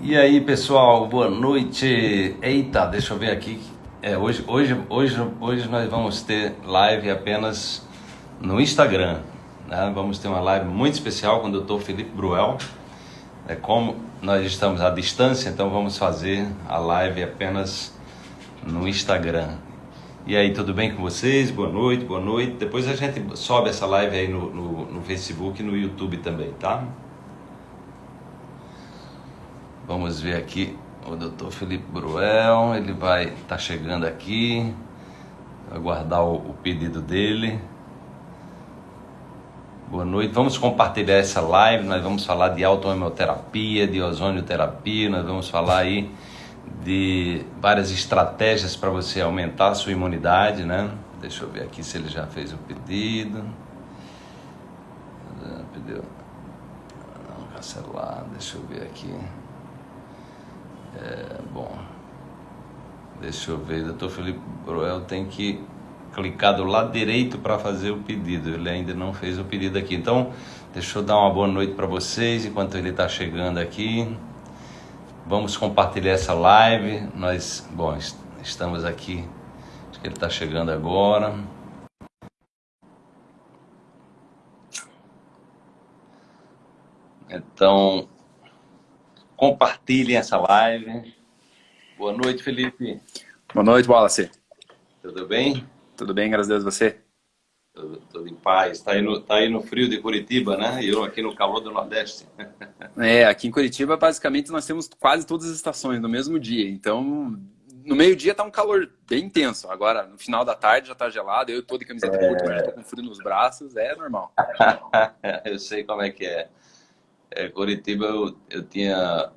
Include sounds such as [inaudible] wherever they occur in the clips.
E aí, pessoal, boa noite. Eita, deixa eu ver aqui. É, hoje, hoje, hoje, hoje nós vamos ter live apenas no Instagram. Né? Vamos ter uma live muito especial com o Dr. Felipe Bruel. É como nós estamos à distância, então vamos fazer a live apenas no Instagram. E aí, tudo bem com vocês? Boa noite, boa noite. Depois a gente sobe essa live aí no, no, no Facebook e no YouTube também, tá? Vamos ver aqui o doutor Felipe Bruel, ele vai estar tá chegando aqui, aguardar o, o pedido dele. Boa noite, vamos compartilhar essa live, nós vamos falar de autohemoterapia, de ozonioterapia, nós vamos falar aí de várias estratégias para você aumentar a sua imunidade, né? Deixa eu ver aqui se ele já fez o pedido. Pediu. Não, cancelar, deixa eu ver aqui. É, bom, deixa eu ver, doutor Felipe Broel tem que clicar do lado direito para fazer o pedido, ele ainda não fez o pedido aqui. Então, deixa eu dar uma boa noite para vocês enquanto ele está chegando aqui. Vamos compartilhar essa live. Nós, bom, estamos aqui, acho que ele está chegando agora. Então, compartilhem essa live. Boa noite, Felipe. Boa noite, Wallace. Tudo bem? Tudo bem, graças a Deus, você? Tudo, em paz. Está aí, no, tá aí no frio de Curitiba, né? E eu aqui no calor do Nordeste. [laughs] É, aqui em Curitiba, basicamente, nós temos quase todas as estações no mesmo dia. Então, no meio-dia tá um calor bem intenso. Agora, no final da tarde já tá gelado. Eu tô de camiseta é... curta, mas tô com frio nos braços. É normal. [laughs] eu sei como é que é. É Curitiba, eu, eu tinha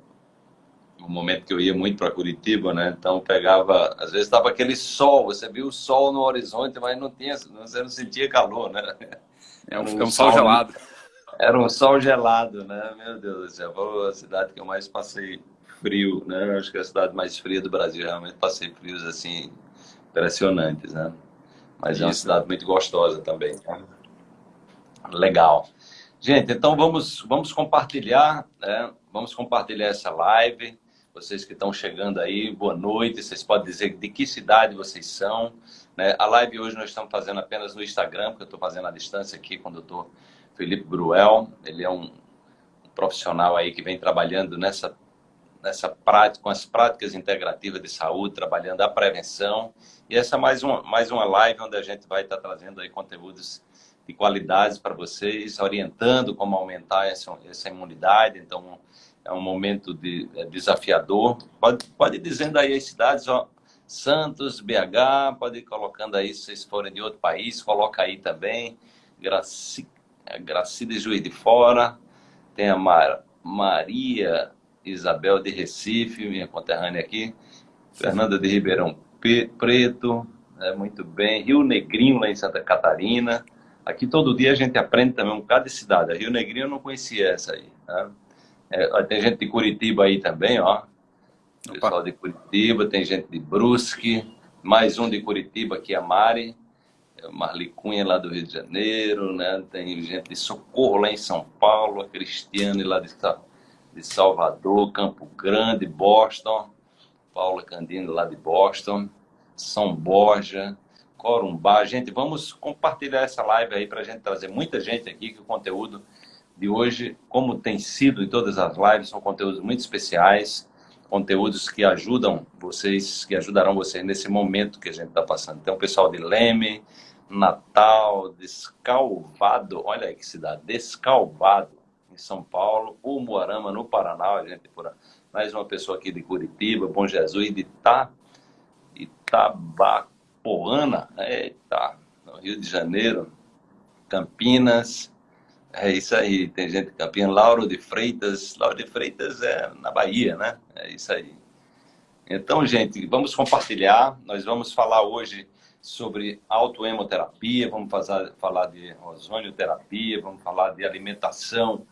um momento que eu ia muito para Curitiba, né? Então pegava, às vezes estava aquele sol, você viu o sol no horizonte, mas não tinha, você não sentia calor, né? É um, um, um sol, gelado. Era um sol gelado, né? Meu Deus do céu, foi a cidade que eu mais passei frio, né? Acho que é a cidade mais fria do Brasil, realmente passei frios assim impressionantes, né? Mas Isso. é uma cidade muito gostosa também. Né? Legal. Gente, então vamos, vamos compartilhar, né? Vamos compartilhar essa live. Vocês que estão chegando aí, boa noite. Vocês podem dizer de que cidade vocês são. Né? A live hoje nós estamos fazendo apenas no Instagram, porque eu estou fazendo a distância aqui com o doutor Felipe Bruel. Ele é um profissional aí que vem trabalhando nessa, nessa prática, com as práticas integrativas de saúde, trabalhando a prevenção. E essa é mais uma, mais uma live onde a gente vai estar trazendo aí conteúdos de qualidades para vocês, orientando como aumentar essa, essa imunidade. Então, é um momento de, é desafiador. Pode, pode ir dizendo aí as cidades, ó, Santos, BH, pode ir colocando aí, se vocês forem de outro país, coloca aí também. Graci, é, Gracida Juiz de Fora, tem a Mar, Maria Isabel de Recife, minha conterrânea aqui, Fernanda de Ribeirão Preto, é, muito bem, Rio Negrinho, lá em Santa Catarina, Aqui todo dia a gente aprende também um bocado de cidade. A Rio Negrinho eu não conhecia essa aí. Né? É, tem gente de Curitiba aí também, ó. Pessoal de Curitiba, tem gente de Brusque, mais um de Curitiba aqui, a Mari, é Marli Cunha lá do Rio de Janeiro, né? Tem gente de Socorro lá em São Paulo, a Cristiane lá de, de Salvador, Campo Grande, Boston, Paula Candino lá de Boston, São Borja, Corumbá. Gente, vamos compartilhar essa live aí para a gente trazer muita gente aqui, que o conteúdo de hoje, como tem sido em todas as lives, são conteúdos muito especiais, conteúdos que ajudam vocês, que ajudarão vocês nesse momento que a gente está passando. Tem pessoal de Leme, Natal, Descalvado, olha aí que cidade, Descalvado, em São Paulo, Umuarama, no Paraná, a gente por mais uma pessoa aqui de Curitiba, Bom Jesus, de Ita, Itabaco, Poana, eita, no Rio de Janeiro, Campinas, é isso aí, tem gente de Campinas, Lauro de Freitas, Lauro de Freitas é na Bahia, né? É isso aí. Então, gente, vamos compartilhar, nós vamos falar hoje sobre autoemoterapia, vamos fazer, falar de ozonioterapia, vamos falar de alimentação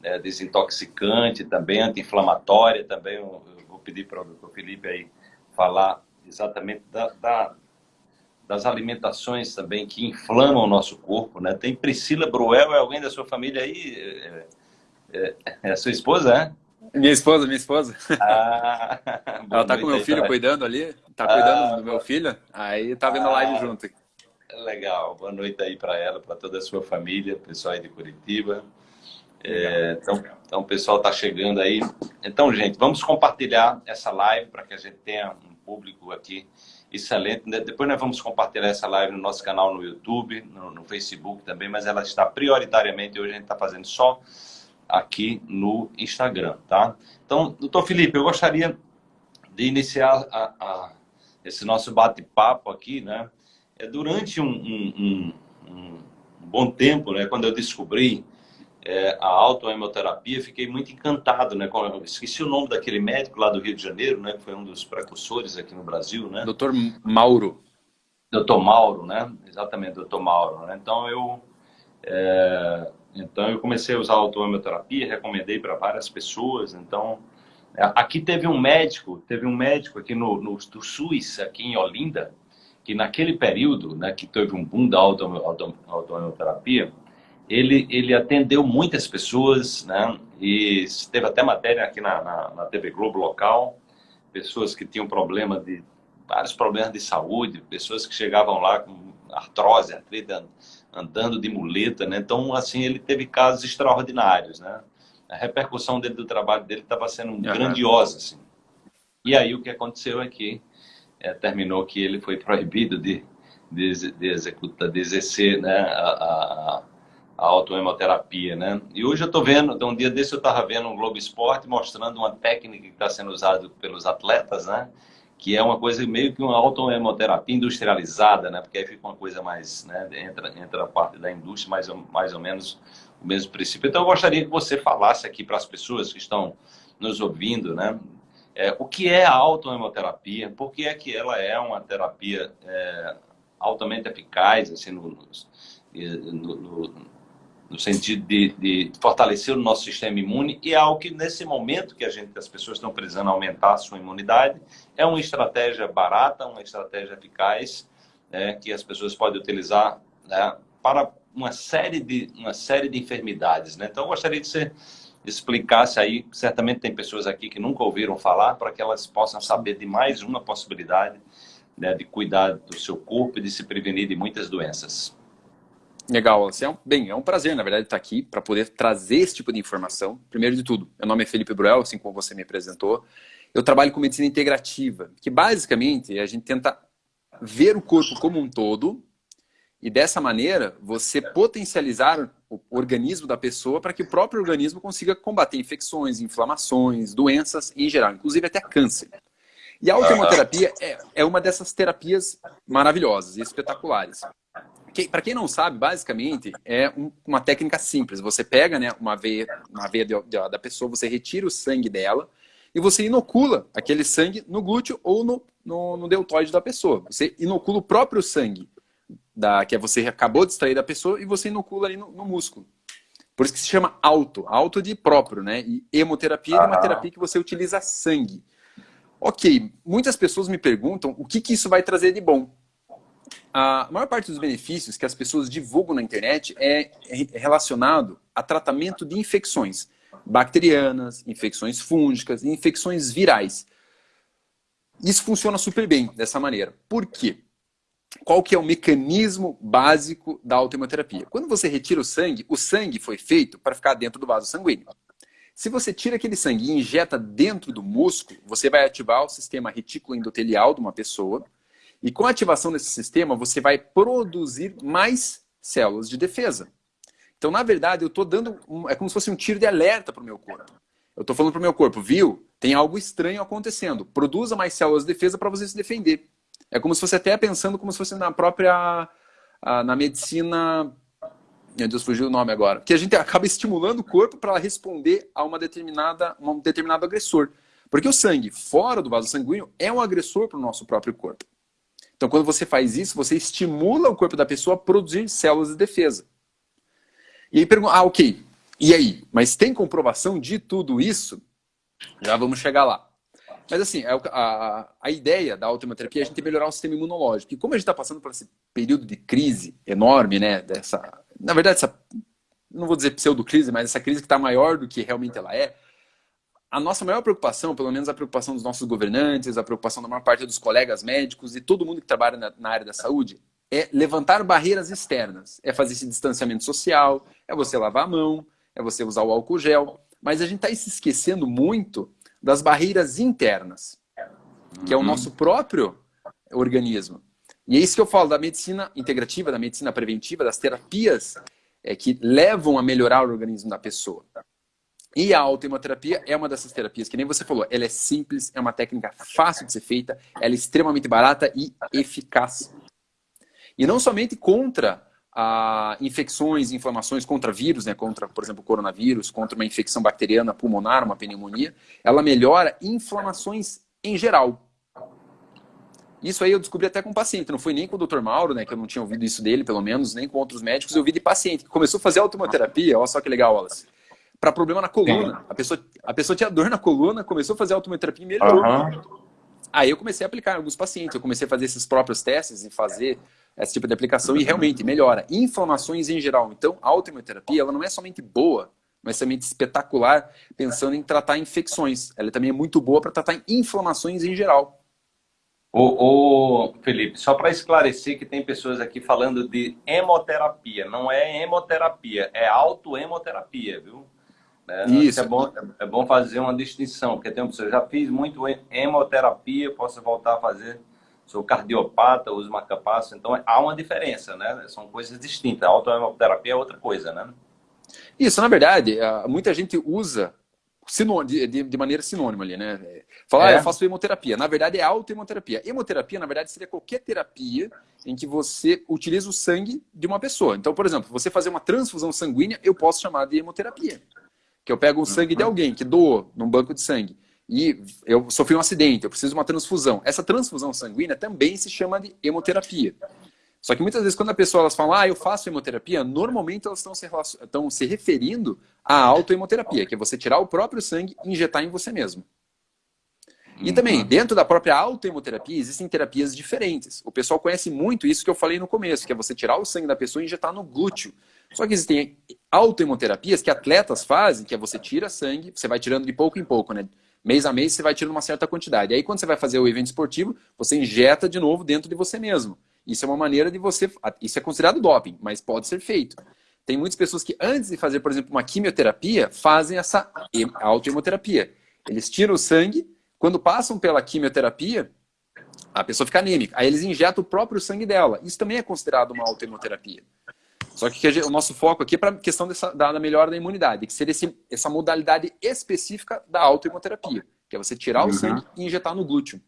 né, desintoxicante, também anti-inflamatória, também eu, eu vou pedir para o Felipe aí falar exatamente da, da das alimentações também que inflamam o nosso corpo, né? Tem Priscila Bruel, é alguém da sua família aí? É, é, é a sua esposa, é? Minha esposa, minha esposa. Ah, [laughs] Ela tá com meu filho cuidando ali, tá cuidando ah, do meu filho, aí tá vendo a live ah, junto. Legal, boa noite aí para ela, para toda a sua família, pessoal aí de Curitiba. É, então, então, o pessoal está chegando aí. Então, gente, vamos compartilhar essa live para que a gente tenha um público aqui excelente. Depois nós vamos compartilhar essa live no nosso canal no YouTube, no, no Facebook também, mas ela está prioritariamente, hoje a gente está fazendo só aqui no Instagram, tá? Então, doutor Felipe, eu gostaria de iniciar a, a, esse nosso bate-papo aqui, né? É durante um, um, um, um, bom tempo, né? Quando eu descobri é, a autoemoterapia, fiquei muito encantado, né? Com, esqueci o nome daquele médico lá do Rio de Janeiro, né? Que foi um dos precursores aqui no Brasil, né? Doutor Mauro. Doutor Mauro, né? Exatamente, doutor Mauro. Né? Então, eu... É, então, eu comecei a usar a autoemoterapia, recomendei para várias pessoas. Então, é, aqui teve um médico, teve um médico aqui no, no do SUS, aqui em Olinda, que naquele período, né, que teve um boom da autoemoterapia, ele, ele atendeu muitas pessoas, né? E teve até matéria aqui na, na, na TV Globo local, pessoas que tinham problema de vários problemas de saúde, pessoas que chegavam lá com artrose, artrite, andando de muleta, né? Então, assim, ele teve casos extraordinários, né? A repercussão dele do trabalho dele estava sendo grandiosa, assim. E aí o que aconteceu é que é, terminou que ele foi proibido de, de, de executar, de exercer né, a, a, a autoemoterapia, né? E hoje eu estou vendo, então, um dia desse eu estava vendo um Globo Esporte mostrando uma técnica que está sendo usada pelos atletas, né? Que é uma coisa meio que uma autoemoterapia industrializada, né? Porque aí fica uma coisa mais, né? Entra, entra a parte da indústria, mais, mais ou menos o mesmo princípio. Então eu gostaria que você falasse aqui para as pessoas que estão nos ouvindo, né? É, o que é a autoemoterapia? Por que é que ela é uma terapia é, altamente eficaz, assim, no, no, no no sentido de, de, fortalecer o nosso sistema imune e é algo que nesse momento que a gente as pessoas estão precisando aumentar a sua imunidade é uma estratégia barata uma estratégia eficaz né, que as pessoas podem utilizar né, para uma série de uma série de enfermidades né? então eu gostaria que você explicasse aí certamente tem pessoas aqui que nunca ouviram falar para que elas possam saber de mais uma possibilidade né, de cuidar do seu corpo e de se prevenir de muitas doenças Legal, assim, é um, bem, é um prazer, na verdade, estar aqui para poder trazer esse tipo de informação. Primeiro de tudo, meu nome é Felipe Bruel, assim como você me apresentou. Eu trabalho com medicina integrativa, que basicamente a gente tenta ver o corpo como um todo e dessa maneira você potencializar o organismo da pessoa para que o próprio organismo consiga combater infecções, inflamações, doenças em geral, inclusive até câncer. E a autoterapia é, é uma dessas terapias maravilhosas e espetaculares. Que, para quem não sabe, basicamente é um, uma técnica simples. Você pega né, uma veia, uma veia de, de, da pessoa, você retira o sangue dela e você inocula aquele sangue no glúteo ou no, no, no deltoide da pessoa. Você inocula o próprio sangue da, que você acabou de extrair da pessoa e você inocula ali no, no músculo. Por isso que se chama auto, auto de próprio, né? E hemoterapia ah. é uma terapia que você utiliza sangue. Ok, muitas pessoas me perguntam o que, que isso vai trazer de bom a maior parte dos benefícios que as pessoas divulgam na internet é relacionado a tratamento de infecções bacterianas, infecções fúngicas infecções virais. Isso funciona super bem dessa maneira. Por quê? Qual que é o mecanismo básico da autohemoterapia? Quando você retira o sangue, o sangue foi feito para ficar dentro do vaso sanguíneo. Se você tira aquele sangue e injeta dentro do músculo, você vai ativar o sistema retículo endotelial de uma pessoa, e com a ativação desse sistema, você vai produzir mais células de defesa. Então, na verdade, eu estou dando... Um, é como se fosse um tiro de alerta para o meu corpo. Eu estou falando para o meu corpo, viu? Tem algo estranho acontecendo. Produza mais células de defesa para você se defender. É como se fosse até pensando como se fosse na própria... na medicina... Meu Deus, fugiu o nome agora. Que a gente acaba estimulando o corpo para responder a uma determinada, um determinado agressor. Porque o sangue fora do vaso sanguíneo é um agressor para o nosso próprio corpo. Então, quando você faz isso, você estimula o corpo da pessoa a produzir células de defesa. E aí pergunta, ah, ok, e aí? Mas tem comprovação de tudo isso? Já vamos chegar lá. Mas assim, a, é a, a ideia da autoimunoterapia é a gente melhorar o sistema imunológico. E como a gente está passando por esse período de crise enorme, né? Dessa, na verdade, essa, não vou dizer pseudo-crise, mas essa crise que está maior do que realmente ela é, a nossa maior preocupação, pelo menos a preocupação dos nossos governantes, a preocupação da maior parte dos colegas médicos e todo mundo que trabalha na, na área da saúde, é levantar barreiras externas. É fazer esse distanciamento social, é você lavar a mão, é você usar o álcool gel. Mas a gente está se esquecendo muito das barreiras internas, que é o uhum. nosso próprio organismo. E é isso que eu falo da medicina integrativa, da medicina preventiva, das terapias é, que levam a melhorar o organismo da pessoa. E a autoimunoterapia é uma dessas terapias, que nem você falou, ela é simples, é uma técnica fácil de ser feita, ela é extremamente barata e eficaz. E não somente contra a infecções, inflamações contra vírus, né, contra, por exemplo, coronavírus, contra uma infecção bacteriana pulmonar, uma pneumonia, ela melhora inflamações em geral. Isso aí eu descobri até com paciente, não foi nem com o Dr. Mauro, né, que eu não tinha ouvido isso dele, pelo menos, nem com outros médicos, eu ouvi de paciente que começou a fazer automoterapia, olha só que legal, Wallace, para problema na coluna. A pessoa, a pessoa tinha dor na coluna, começou a fazer automoterapia e melhorou. Uhum. Aí eu comecei a aplicar em alguns pacientes, eu comecei a fazer esses próprios testes e fazer esse tipo de aplicação e realmente melhora. Inflamações em geral. Então, a autoimunoterapia ela não é somente boa, mas também espetacular pensando em tratar infecções. Ela também é muito boa para tratar inflamações em geral. Ô, ô Felipe, só para esclarecer que tem pessoas aqui falando de hemoterapia. Não é hemoterapia, é autohemoterapia, viu? É, Isso. É bom, é bom fazer uma distinção, porque tem pessoas, já fiz muito hemoterapia, posso voltar a fazer sou cardiopata, uso marcapasso, então há uma diferença, né? São coisas distintas. A autohemoterapia é outra coisa, né? Isso, na verdade, muita gente usa de, de, maneira sinônima ali, né? Fala, ah, é. ah, eu faço hemoterapia. Na verdade, é autohemoterapia. Hemoterapia, na verdade, seria qualquer terapia em que você utiliza o sangue de uma pessoa. Então, por exemplo, você fazer uma transfusão sanguínea, eu posso chamar de hemoterapia. Que eu pego o sangue de uhum. alguém que doou num banco de sangue e eu sofri um acidente, eu preciso de uma transfusão. Essa transfusão sanguínea também se chama de hemoterapia. Só que muitas vezes quando a pessoa elas falam, ah, eu faço hemoterapia, normalmente elas estão se, estão se referindo à autohemoterapia, que é você tirar o próprio sangue e injetar em você mesmo. E também, uhum. dentro da própria autohemoterapia, existem terapias diferentes. O pessoal conhece muito isso que eu falei no começo, que é você tirar o sangue da pessoa e injetar no glúteo. Só que existem autohemoterapias que atletas fazem, que é você tira sangue, você vai tirando de pouco em pouco, né? Mês a mês você vai tirando uma certa quantidade. Aí quando você vai fazer o evento esportivo, você injeta de novo dentro de você mesmo. Isso é uma maneira de você... Isso é considerado doping, mas pode ser feito. Tem muitas pessoas que antes de fazer, por exemplo, uma quimioterapia, fazem essa autohemoterapia. Eles tiram o sangue, quando passam pela quimioterapia, a pessoa fica anêmica. Aí eles injetam o próprio sangue dela. Isso também é considerado uma autohemoterapia. Só que o nosso foco aqui é para a questão dessa, da, da melhora da imunidade, que seria esse, essa modalidade específica da autoimunoterapia, que é você tirar uhum. o sangue e injetar no glúteo.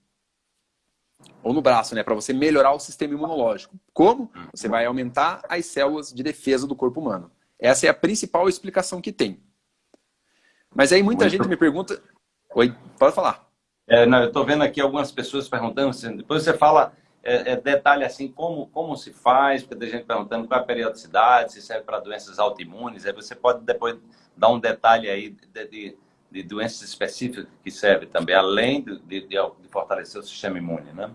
Ou no braço, né? Para você melhorar o sistema imunológico. Como? Você vai aumentar as células de defesa do corpo humano. Essa é a principal explicação que tem. Mas aí muita Muito... gente me pergunta... Oi, pode falar. É, não, eu estou vendo aqui algumas pessoas perguntando, assim, depois você fala é, é, detalhe assim, como, como se faz, porque tem gente perguntando qual é a periodicidade, se serve para doenças autoimunes, aí você pode depois dar um detalhe aí de, de, de doenças específicas que serve também, além de, de, de, fortalecer o sistema imune, né?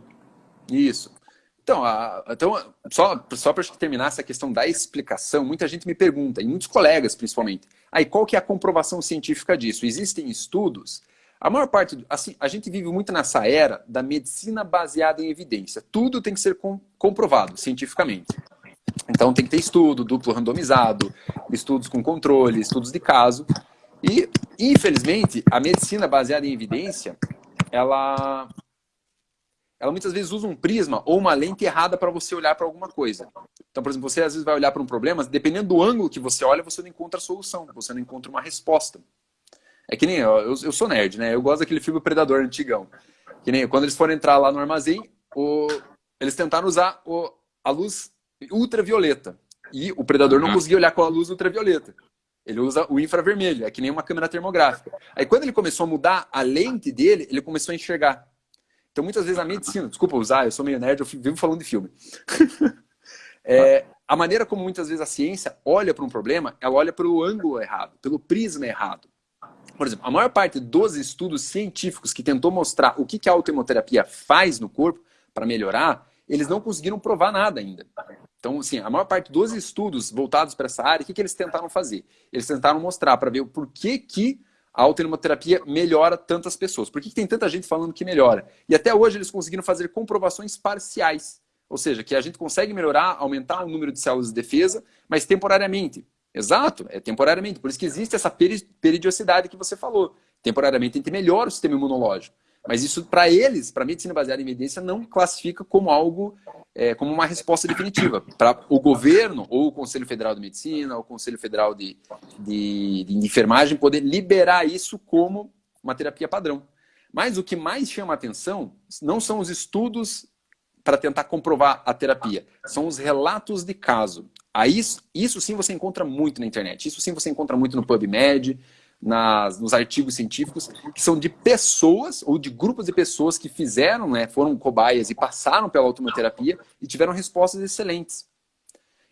Isso. Então, a, então só, só para terminar essa questão da explicação, muita gente me pergunta, e muitos colegas principalmente, aí qual que é a comprovação científica disso? Existem estudos a maior parte, assim, a gente vive muito nessa era da medicina baseada em evidência. Tudo tem que ser com, comprovado cientificamente. Então tem que ter estudo, duplo randomizado, estudos com controle, estudos de caso. E, infelizmente, a medicina baseada em evidência, ela, ela muitas vezes usa um prisma ou uma lente errada para você olhar para alguma coisa. Então, por exemplo, você às vezes vai olhar para um problema, dependendo do ângulo que você olha, você não encontra a solução, você não encontra uma resposta. É que nem eu, eu sou nerd, né? Eu gosto daquele filme Predador antigão. Que nem quando eles foram entrar lá no armazém, o, eles tentaram usar o, a luz ultravioleta. E o predador não conseguia olhar com a luz ultravioleta. Ele usa o infravermelho, é que nem uma câmera termográfica. Aí quando ele começou a mudar a lente dele, ele começou a enxergar. Então muitas vezes a medicina, desculpa usar, eu sou meio nerd, eu vivo falando de filme. [laughs] é, a maneira como muitas vezes a ciência olha para um problema, ela olha pelo ângulo errado, pelo prisma errado. Por exemplo, a maior parte dos estudos científicos que tentou mostrar o que a autohemoterapia faz no corpo para melhorar, eles não conseguiram provar nada ainda. Então, assim, a maior parte dos estudos voltados para essa área, o que, que eles tentaram fazer? Eles tentaram mostrar para ver por que, que a autoimunoterapia melhora tantas pessoas? Por que tem tanta gente falando que melhora? E até hoje eles conseguiram fazer comprovações parciais. Ou seja, que a gente consegue melhorar, aumentar o número de células de defesa, mas temporariamente. Exato, é temporariamente. Por isso que existe essa periodicidade que você falou. Temporariamente a gente melhora o sistema imunológico. Mas isso, para eles, para a medicina baseada em evidência, não classifica como algo, é, como uma resposta definitiva. Para o governo, ou o Conselho Federal de Medicina, ou o Conselho Federal de, de, de Enfermagem, poder liberar isso como uma terapia padrão. Mas o que mais chama atenção não são os estudos para tentar comprovar a terapia, são os relatos de caso. Aí, isso sim você encontra muito na internet, isso sim você encontra muito no PubMed, nas, nos artigos científicos, que são de pessoas ou de grupos de pessoas que fizeram, né, foram cobaias e passaram pela automoterapia e tiveram respostas excelentes.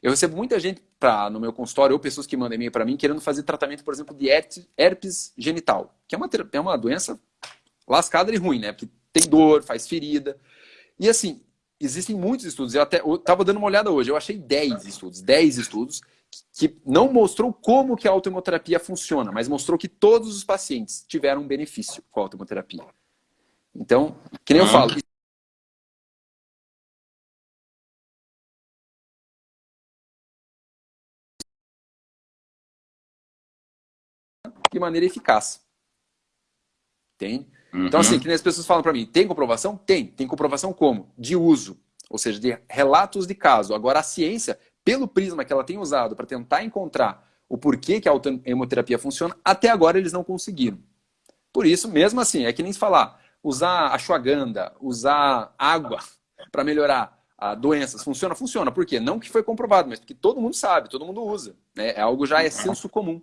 Eu recebo muita gente pra, no meu consultório, ou pessoas que mandam e-mail para mim, querendo fazer tratamento, por exemplo, de herpes genital, que é uma, é uma doença lascada e ruim, né? Porque tem dor, faz ferida. E assim, existem muitos estudos. Eu até estava dando uma olhada hoje, eu achei 10 estudos, 10 estudos que não mostrou como que a autoimunoterapia funciona, mas mostrou que todos os pacientes tiveram um benefício com a autoimunoterapia. Então, que nem eu falo, de maneira eficaz. Tem? Então, assim, uhum. que as pessoas falam para mim, tem comprovação? Tem. Tem comprovação como? De uso. Ou seja, de relatos de caso. Agora, a ciência pelo prisma que ela tem usado para tentar encontrar o porquê que a hemoterapia funciona, até agora eles não conseguiram. Por isso, mesmo assim, é que nem se falar, usar ashwagandha, usar água [laughs] para melhorar a doenças, funciona? Funciona. Por quê? Não que foi comprovado, mas porque todo mundo sabe, todo mundo usa. Né? É algo já é senso comum.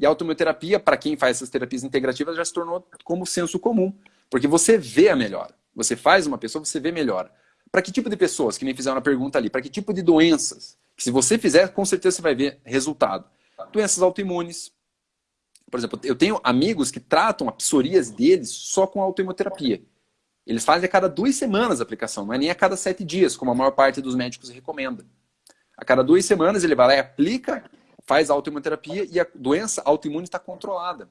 E a automoterapia, para quem faz essas terapias integrativas, já se tornou como senso comum. Porque você vê a melhora. Você faz uma pessoa, você vê melhora. Para que tipo de pessoas, que nem fizeram a pergunta ali, para que tipo de doenças? Que se você fizer, com certeza você vai ver resultado. Doenças autoimunes. Por exemplo, eu tenho amigos que tratam a psoríase deles só com autoimunoterapia. Eles fazem a cada duas semanas a aplicação, não é nem a cada sete dias, como a maior parte dos médicos recomenda. A cada duas semanas ele vai lá e aplica, faz a autoimunoterapia e a doença autoimune está controlada.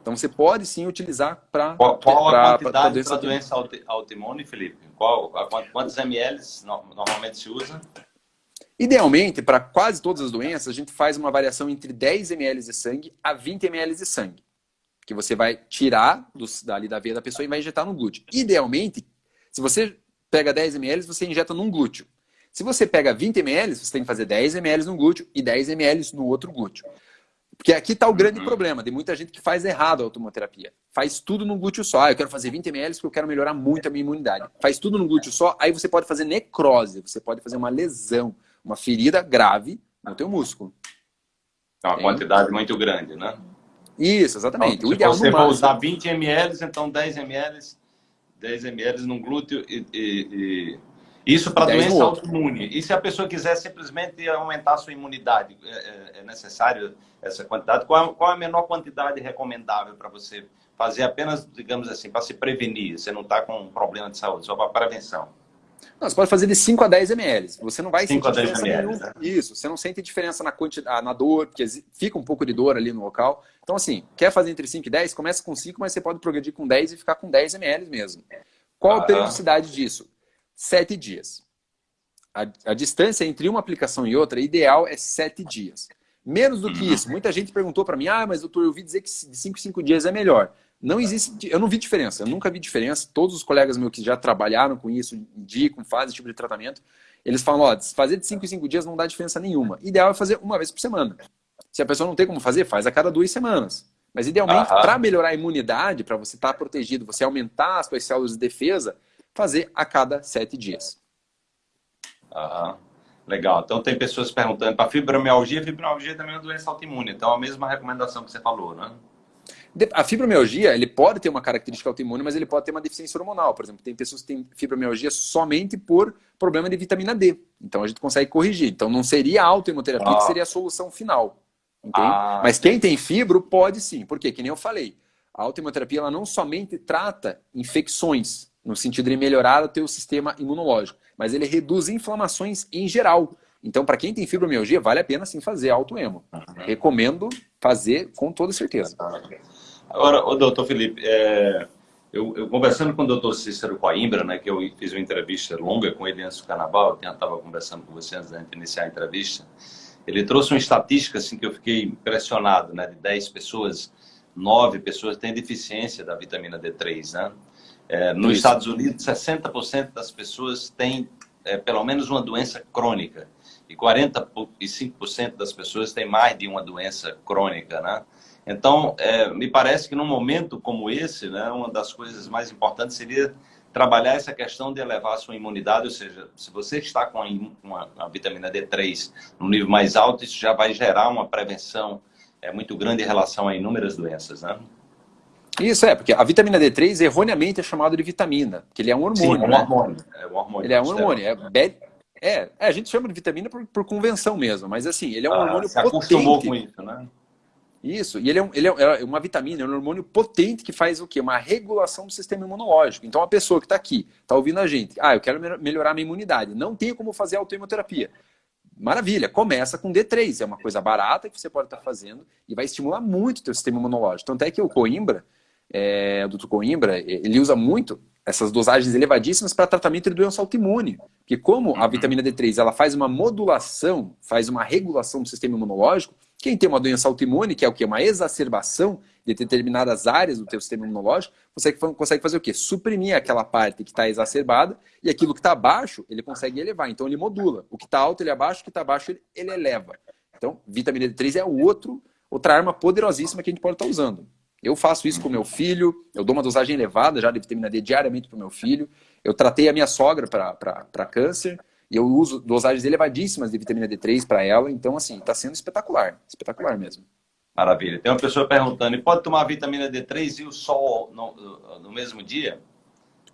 Então você pode sim utilizar para qual, qual pra, a quantidade para doença, doença autoimune, Felipe? Qual, quantos ml normalmente se usa? Idealmente, para quase todas as doenças, a gente faz uma variação entre 10 ml de sangue a 20 ml de sangue. Que você vai tirar do, dali da veia da pessoa e vai injetar no glúteo. Idealmente, se você pega 10 ml, você injeta num glúteo. Se você pega 20 ml, você tem que fazer 10 ml no glúteo e 10 ml no outro glúteo. Porque aqui está o grande uhum. problema. Tem muita gente que faz errado a automoterapia. Faz tudo num glúteo só. Ah, eu quero fazer 20 ml porque eu quero melhorar muito a minha imunidade. Faz tudo num glúteo só, aí você pode fazer necrose, você pode fazer uma lesão uma ferida grave no teu músculo. É uma quantidade muito grande, né? Isso, exatamente. Então, o ideal você vai usar 20 ml, então 10 ml, 10 ml no glúteo e, e, e... isso para doença autoimune. E se a pessoa quiser simplesmente aumentar a sua imunidade, é, é, é necessário essa quantidade? Qual, qual é a menor quantidade recomendável para você fazer apenas, digamos assim, para se prevenir? Você não está com um problema de saúde, só para prevenção. Não, você pode fazer de 5 a 10 ml. Você não vai sentir diferença nenhuma. Né? Isso, você não sente diferença na, quantidade, ah, na dor, porque fica um pouco de dor ali no local. Então, assim, quer fazer entre 5 e 10? Começa com 5, mas você pode progredir com 10 e ficar com 10 ml mesmo. Qual ah, a periodicidade disso? 7 dias. A, a, distância entre uma aplicação e outra, ideal é 7 dias. Menos do que uhum. isso. Muita gente perguntou para mim, ah, mas doutor, eu ouvi dizer que de 5 em 5 dias é melhor. Não existe, eu não vi diferença, eu nunca vi diferença. Todos os colegas meus que já trabalharam com isso, indicam, fazem esse tipo de tratamento, eles falam, ó, fazer de 5 em 5 dias não dá diferença nenhuma. Ideal é fazer uma vez por semana. Se a pessoa não tem como fazer, faz a cada duas semanas. Mas idealmente, para melhorar a imunidade, para você estar tá protegido, você aumentar as suas células de defesa, fazer a cada sete dias. Aham. Legal. Então tem pessoas perguntando para fibromialgia, fibromialgia também é uma doença autoimune. Então a mesma recomendação que você falou, né? A fibromialgia, ele pode ter uma característica autoimune, mas ele pode ter uma deficiência hormonal. Por exemplo, tem pessoas que têm fibromialgia somente por problema de vitamina D. Então a gente consegue corrigir. Então não seria a autoimunoterapia ah. que seria a solução final. Ah. Mas quem tem fibro pode sim. Por quê? Que nem eu falei. A autoimunoterapia ela não somente trata infecções, no sentido de melhorar o teu sistema imunológico, mas ele reduz inflamações em geral. Então, para quem tem fibromialgia, vale a pena sim fazer autoemo. Uhum. Recomendo fazer com toda certeza. Agora, o doutor Felipe, é, eu, eu, conversando com o doutor Cícero Coimbra, né, que eu fiz uma entrevista longa com ele antes do carnaval, eu estava conversando com você antes de iniciar a entrevista, ele trouxe uma estatística assim, que eu fiquei impressionado, né, de 10 pessoas, 9 pessoas têm deficiência da vitamina D3, né? É, nos Isso. Estados Unidos, 60% das pessoas têm é, pelo menos uma doença crônica e 45% das pessoas têm mais de uma doença crônica, né? Então, é, me parece que num momento como esse, né, uma das coisas mais importantes seria trabalhar essa questão de elevar a sua imunidade, ou seja, se você está com uma, uma vitamina D3 no nível mais alto, isso já vai gerar uma prevenção é, muito grande em relação a inúmeras doenças, né? Isso é, porque a vitamina D3 erroneamente é chamada de vitamina, porque ele é um hormônio. Sim, é um né? hormônio. É um hormônio. Ele é um hormônio. É, é, é, a gente chama de vitamina por, por, convenção mesmo, mas assim, ele é um ah, hormônio se potente. acostumou com isso, né? Isso, e ele é, um, ele é, é uma vitamina, é um hormônio potente que faz o quê? Uma regulação do sistema imunológico. Então, a pessoa que está aqui, está ouvindo a gente, ah, eu quero melhorar minha imunidade, não tem como fazer autoimunoterapia. Maravilha, começa com D3, é uma coisa barata que você pode estar tá fazendo e vai estimular muito o teu sistema imunológico. Tanto é que o Coimbra, é, o Dr. Coimbra, ele usa muito essas dosagens elevadíssimas para tratamento de doença autoimune. Porque como a uhum. vitamina D3 ela faz uma modulação, faz uma regulação do sistema imunológico, quem tem uma doença autoimune, que é o que? Uma exacerbação de determinadas áreas do teu sistema imunológico, você consegue fazer o quê? Suprimir aquela parte que está exacerbada e aquilo que está abaixo, ele consegue elevar. Então ele modula. O que está alto, ele abaixa, o que está baixo, ele, ele eleva. Então, vitamina D3 é outro, outra arma poderosíssima que a gente pode estar tá usando. Eu faço isso com meu filho, eu dou uma dosagem elevada já de vitamina D diariamente para o meu filho. Eu tratei a minha sogra para câncer e eu uso dosagens elevadíssimas de vitamina D3 para ela. Então, assim, está sendo espetacular, espetacular mesmo. Maravilha. Tem uma pessoa perguntando, e pode tomar vitamina D3 e o sol no, no mesmo dia?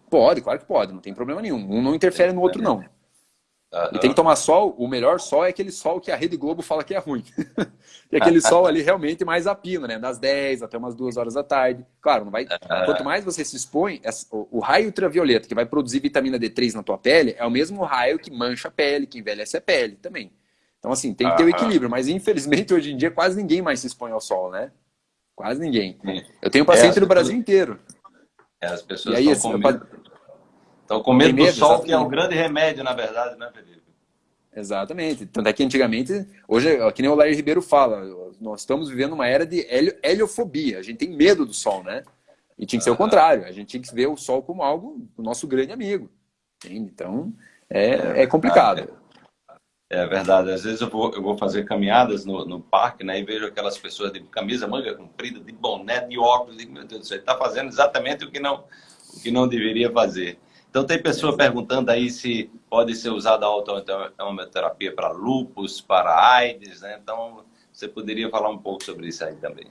Pode, claro que pode, não tem problema nenhum. Um não interfere no outro, não. E tem que tomar sol, o melhor sol é aquele sol que a Rede Globo fala que é ruim. [laughs] e aquele sol ali realmente mais a pino, né? Das 10 até umas 2 horas da tarde. Claro, não vai. Quanto mais você se expõe, o raio ultravioleta que vai produzir vitamina D3 na tua pele é o mesmo raio que mancha a pele, que envelhece a pele também. Então, assim, tem que ter o equilíbrio, mas infelizmente hoje em dia quase ninguém mais se expõe ao sol, né? Quase ninguém. Eu tenho paciente é, no Brasil inteiro. É, as pessoas e aí, estão assim, Estão com medo do sol, que é um grande remédio, na verdade, né, Felipe? Exatamente. Tanto é que antigamente, hoje, que nem o Lair Ribeiro fala, nós estamos vivendo uma era de heliofobia. A gente tem medo do sol, né? E tinha que ser o contrário. A gente tinha que ver o sol como algo, o nosso grande amigo. Entende? Então, é, é complicado. É verdade. Às vezes eu vou, eu vou fazer caminhadas no, no parque, né? E vejo aquelas pessoas de camisa manga comprida, de boné, de óculos. E, meu Deus do céu, está fazendo exatamente o que não, o que não deveria fazer. Então, tem pessoa perguntando aí se pode ser usada a autoimunoterapia para lupus, para AIDS, né? Então, você poderia falar um pouco sobre isso aí também.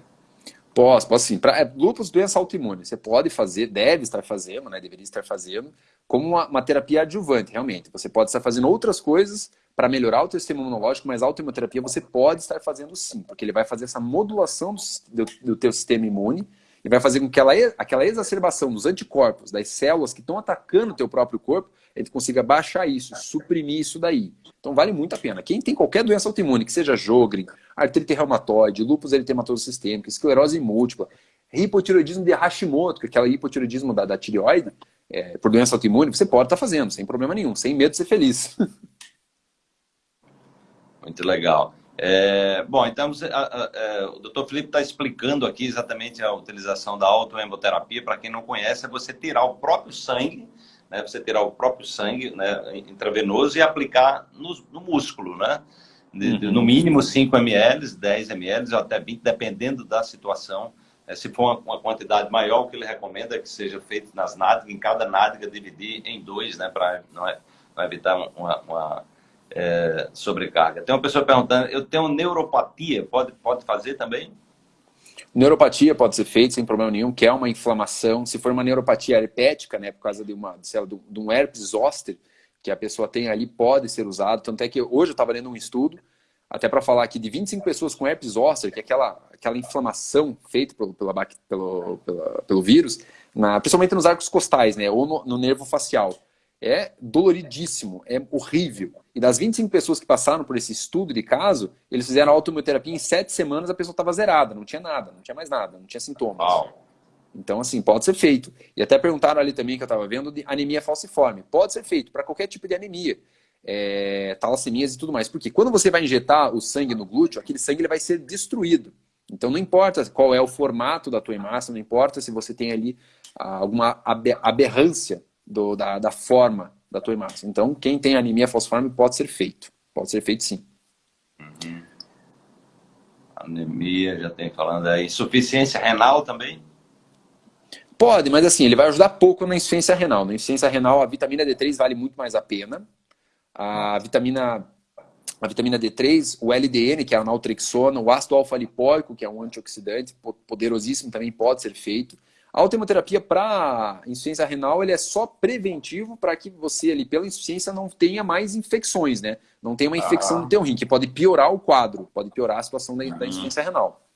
Posso, posso sim. Para é, lupus, doença autoimune, você pode fazer, deve estar fazendo, né? Deveria estar fazendo, como uma, uma terapia adjuvante, realmente. Você pode estar fazendo outras coisas para melhorar o teu sistema imunológico, mas a autoimunoterapia você pode estar fazendo sim, porque ele vai fazer essa modulação do, do, do teu sistema imune e vai fazer com que ela, aquela exacerbação dos anticorpos, das células que estão atacando o teu próprio corpo, ele consiga baixar isso, suprimir isso daí. Então vale muito a pena. Quem tem qualquer doença autoimune, que seja Jogren, artrite reumatoide, lúpus eritematoso sistêmico, esclerose múltipla, hipotiroidismo de Hashimoto, que é aquele hipotiroidismo da, da tireoide, é, por doença autoimune, você pode estar tá fazendo, sem problema nenhum, sem medo de ser feliz. [laughs] Muito legal. É, bom, então a, a, a, é, o Dr. Felipe está explicando aqui exatamente a utilização da autoemboterapia. Para quem não conhece, é você tirar o próprio sangue, né, você tirar o próprio sangue né, intravenoso e aplicar no, no músculo, né? De, de, no uhum. mínimo 5 ml, 10 ml ou até 20, dependendo da situação. É, se for uma, uma, quantidade maior, o que ele recomenda é que seja feito nas nádegas, em cada nádega dividir em dois, né, para não, é, não evitar uma, uma é, sobrecarga. Tem uma pessoa perguntando, eu tenho neuropatia, pode, pode fazer também? Neuropatia pode ser feita sem problema nenhum, que é uma inflamação. Se for uma neuropatia herpética, né, por causa de, uma, de, de um herpes zoster, que a pessoa tem ali, pode ser usado. Tanto é que hoje eu estava lendo um estudo, até para falar aqui, de 25 pessoas com herpes zoster, que é aquela, aquela inflamação feita pelo, pela, pelo, pela, pelo vírus, na, principalmente nos arcos costais, né, ou no, no nervo facial. É doloridíssimo, é horrível. E das 25 pessoas que passaram por esse estudo de caso, eles fizeram autoimmunoterapia em sete semanas, a pessoa estava zerada, não tinha nada, não tinha mais nada, não tinha sintomas. Então, assim, pode ser feito. E até perguntaram ali também, que eu estava vendo, de anemia falciforme. Pode ser feito para qualquer tipo de anemia. É, talassemias e tudo mais. Porque quando você vai injetar o sangue no glúteo, aquele sangue ele vai ser destruído. Então não importa qual é o formato da tua hemácia, não importa se você tem ali ah, alguma aberrância do, da, da forma da tua hemácia. Então, quem tem anemia falciforme pode ser feito. Pode ser feito sim. Uhum. Anemia, já tem falando aí. Insuficiência renal também? Pode, mas assim, ele vai ajudar pouco na insuficiência renal. Na insuficiência renal, a vitamina D3 vale muito mais a pena. A vitamina, a vitamina D3, o LDN, que é a naltrexona, o ácido alfa-lipóico, que é um antioxidante poderosíssimo, também pode ser feito. A autohemoterapia para insuficiência renal ele é só preventivo para que você ali, pela insuficiência, não tenha mais infecções, né? Não tenha uma infecção ah. no teu rim, que pode piorar o quadro, pode piorar a situação da, da uhum. insuficiência renal.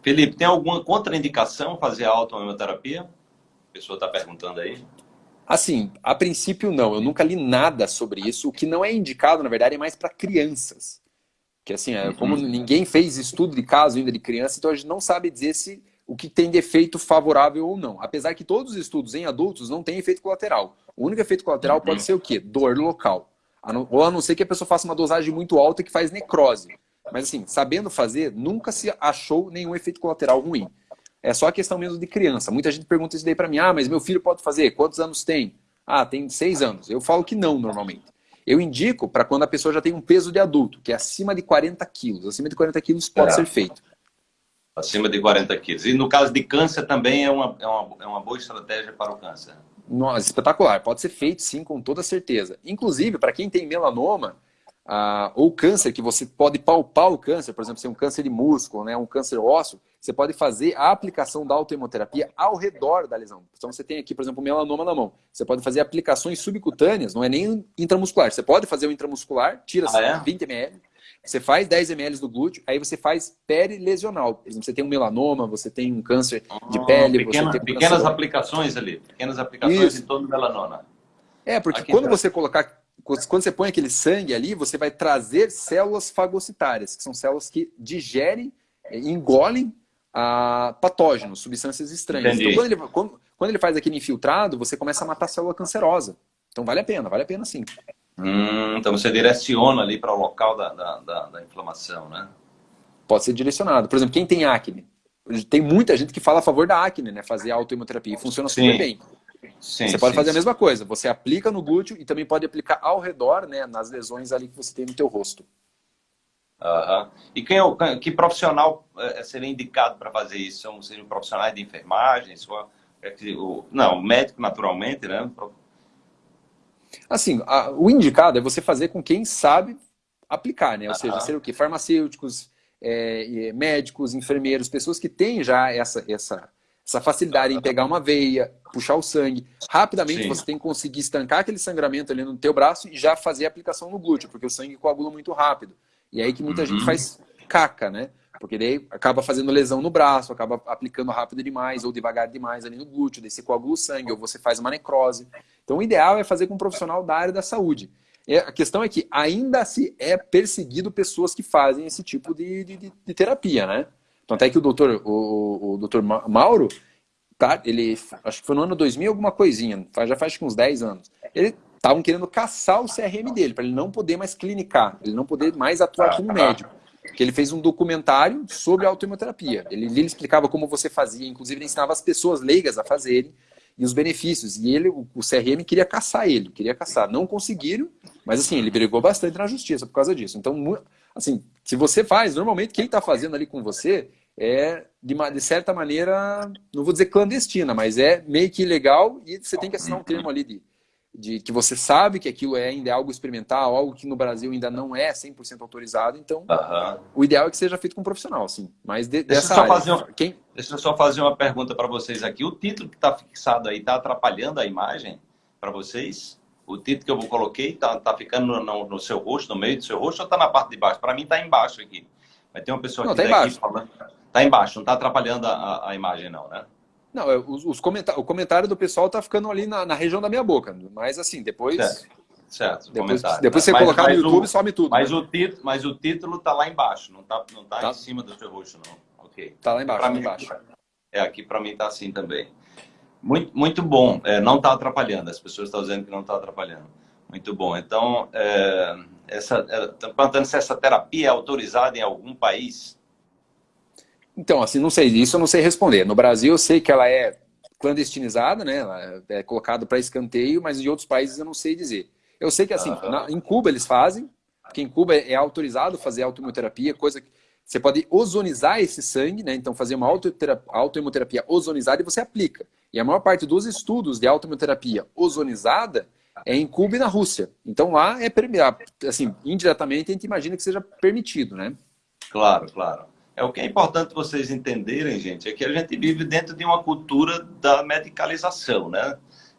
Felipe, tem alguma contraindicação fazer a autohemoterapia? A pessoa está perguntando aí. Assim, a princípio não. Eu nunca li nada sobre isso. O que não é indicado, na verdade, é mais para crianças. Que assim, é, como uhum. ninguém fez estudo de caso ainda de criança, então a gente não sabe dizer se o que tem de efeito favorável ou não. Apesar que todos os estudos em adultos não têm efeito colateral. O único efeito colateral uhum. pode ser o quê? Dor local. Ou a não ser que a pessoa faça uma dosagem muito alta que faz necrose. Mas assim, sabendo fazer, nunca se achou nenhum efeito colateral ruim. É só a questão mesmo de criança. Muita gente pergunta isso daí para mim. Ah, mas meu filho pode fazer? Quantos anos tem? Ah, tem seis anos. Eu falo que não, normalmente. Eu indico para quando a pessoa já tem um peso de adulto, que é acima de 40 quilos. Acima de 40 quilos pode é. ser feito. Acima de 40 quilos. E no caso de câncer também é uma, é uma, é uma boa estratégia para o câncer. Nossa, espetacular. Pode ser feito sim, com toda certeza. Inclusive, para quem tem melanoma ah, ou câncer, que você pode palpar o câncer, por exemplo, se é um câncer de músculo, né, um câncer ósseo, você pode fazer a aplicação da autohemoterapia ao redor da lesão. Então você tem aqui, por exemplo, melanoma na mão. Você pode fazer aplicações subcutâneas, não é nem intramuscular. Você pode fazer o intramuscular, tira ah, é? 20 ml, você faz 10 ml do glúteo, aí você faz perilesional. Por exemplo, você tem um melanoma, você tem um câncer de ah, pele, pequena, você tem pequenas aplicações ali, pequenas aplicações Isso. em torno do melanoma. É, porque Aqui quando você colocar, quando você põe aquele sangue ali, você vai trazer células fagocitárias, que são células que digerem, engolem a patógenos, substâncias estranhas. Entendi. Então, quando ele, quando, quando ele faz aquele infiltrado, você começa a matar a célula cancerosa. Então, vale a pena, vale a pena sim. Hum, então você direciona ali para o local da, da, da, da, inflamação, né? Pode ser direcionado. Por exemplo, quem tem acne? Tem muita gente que fala a favor da acne, né? Fazer autoimunoterapia. E funciona sim. super bem. Sim, você pode sim, fazer a mesma coisa. Você aplica no glúteo e também pode aplicar ao redor, né? Nas lesões ali que você tem no teu rosto. Uhum. E quem, é que profissional é, seria indicado para fazer isso? São, seriam profissionais de enfermagem? Sua, é não, médico naturalmente, né? Assim, a, o indicado é você fazer com quem sabe aplicar, né? Ou seja, ser o quê? Farmacêuticos, é, médicos, enfermeiros, pessoas que têm já essa, essa, essa facilidade em pegar uma veia, puxar o sangue. Rapidamente Sim. você tem que conseguir estancar aquele sangramento ali no teu braço e já fazer a aplicação no glúteo, porque o sangue coagula muito rápido. E é aí que muita uhum. gente faz caca, né? Porque daí acaba fazendo lesão no braço, acaba aplicando rápido demais ou devagar demais ali no glúteo, daí você coagula o sangue, ou você faz uma necrose. Então o ideal é fazer com um profissional da área da saúde. É, a questão é que ainda se é perseguido pessoas que fazem esse tipo de, de, de terapia, né? Então até que o doutor, o, o doutor Mauro, tá, ele, acho que foi no ano 2000 alguma coisinha, já faz uns 10 anos. Ele estavam querendo caçar o CRM dele, para ele não poder mais clinicar, ele não poder mais atuar como médico que ele fez um documentário sobre autoimunoterapia. Ele, ele explicava como você fazia, inclusive ele ensinava as pessoas leigas a fazerem e os benefícios. E ele, o, o CRM queria caçar ele, queria caçar. Não conseguiram, mas assim, ele brigou bastante na justiça por causa disso. Então, assim, se você faz, normalmente quem está fazendo ali com você é, de, uma, de certa maneira, não vou dizer clandestina, mas é meio que ilegal e você tem que assinar um termo ali de de que você sabe que aquilo é ainda é algo experimental, algo que no Brasil ainda não é 100% autorizado, então o ideal é que seja feito com um profissional, sim. Mas de, deixa dessa área, fazer uma, quem... Deixa eu só fazer uma pergunta para vocês aqui. O título que está fixado aí está atrapalhando a imagem para vocês? O título que eu coloquei está tá ficando no, no, no, seu rosto, no meio do seu rosto ou está na parte de baixo? Para mim está embaixo aqui. Vai ter uma pessoa não, tá embaixo. falando. Está embaixo, não está atrapalhando a, a imagem não, né? Não, os, os comentários, o comentário do pessoal tá ficando ali na, na, região da minha boca. Mas assim, depois. Certo. Certo, depois, depois você mas, colocar mas no YouTube, o, some tudo. Mas, né? o título, mas o título tá lá embaixo, não tá, não tá, tá. em cima do seu rosto, não. Ok. Tá lá embaixo, pra lá mim, embaixo. É, aqui para mim tá assim também. Muito, muito bom. É, não está atrapalhando. As pessoas estão dizendo que não está atrapalhando. Muito bom. Então, é, essa, é, perguntando se essa terapia é autorizada em algum país. Então, assim, não sei. Isso eu não sei responder. No Brasil, eu sei que ela é clandestinizada, né? Ela é colocada para escanteio, mas em outros países eu não sei dizer. Eu sei que, assim, uhum. na, em Cuba eles fazem, porque em Cuba é, é autorizado fazer autoimmunoterapia, coisa que você pode ozonizar esse sangue, né? Então, fazer uma autoimunoterapia ozonizada e você aplica. E a maior parte dos estudos de autoimunoterapia ozonizada é em Cuba e na Rússia. Então, lá é assim, indiretamente a gente imagina que seja permitido, né? Claro, claro. É o que é importante vocês entenderem, gente, é que a gente vive dentro de uma cultura da medicalização, né?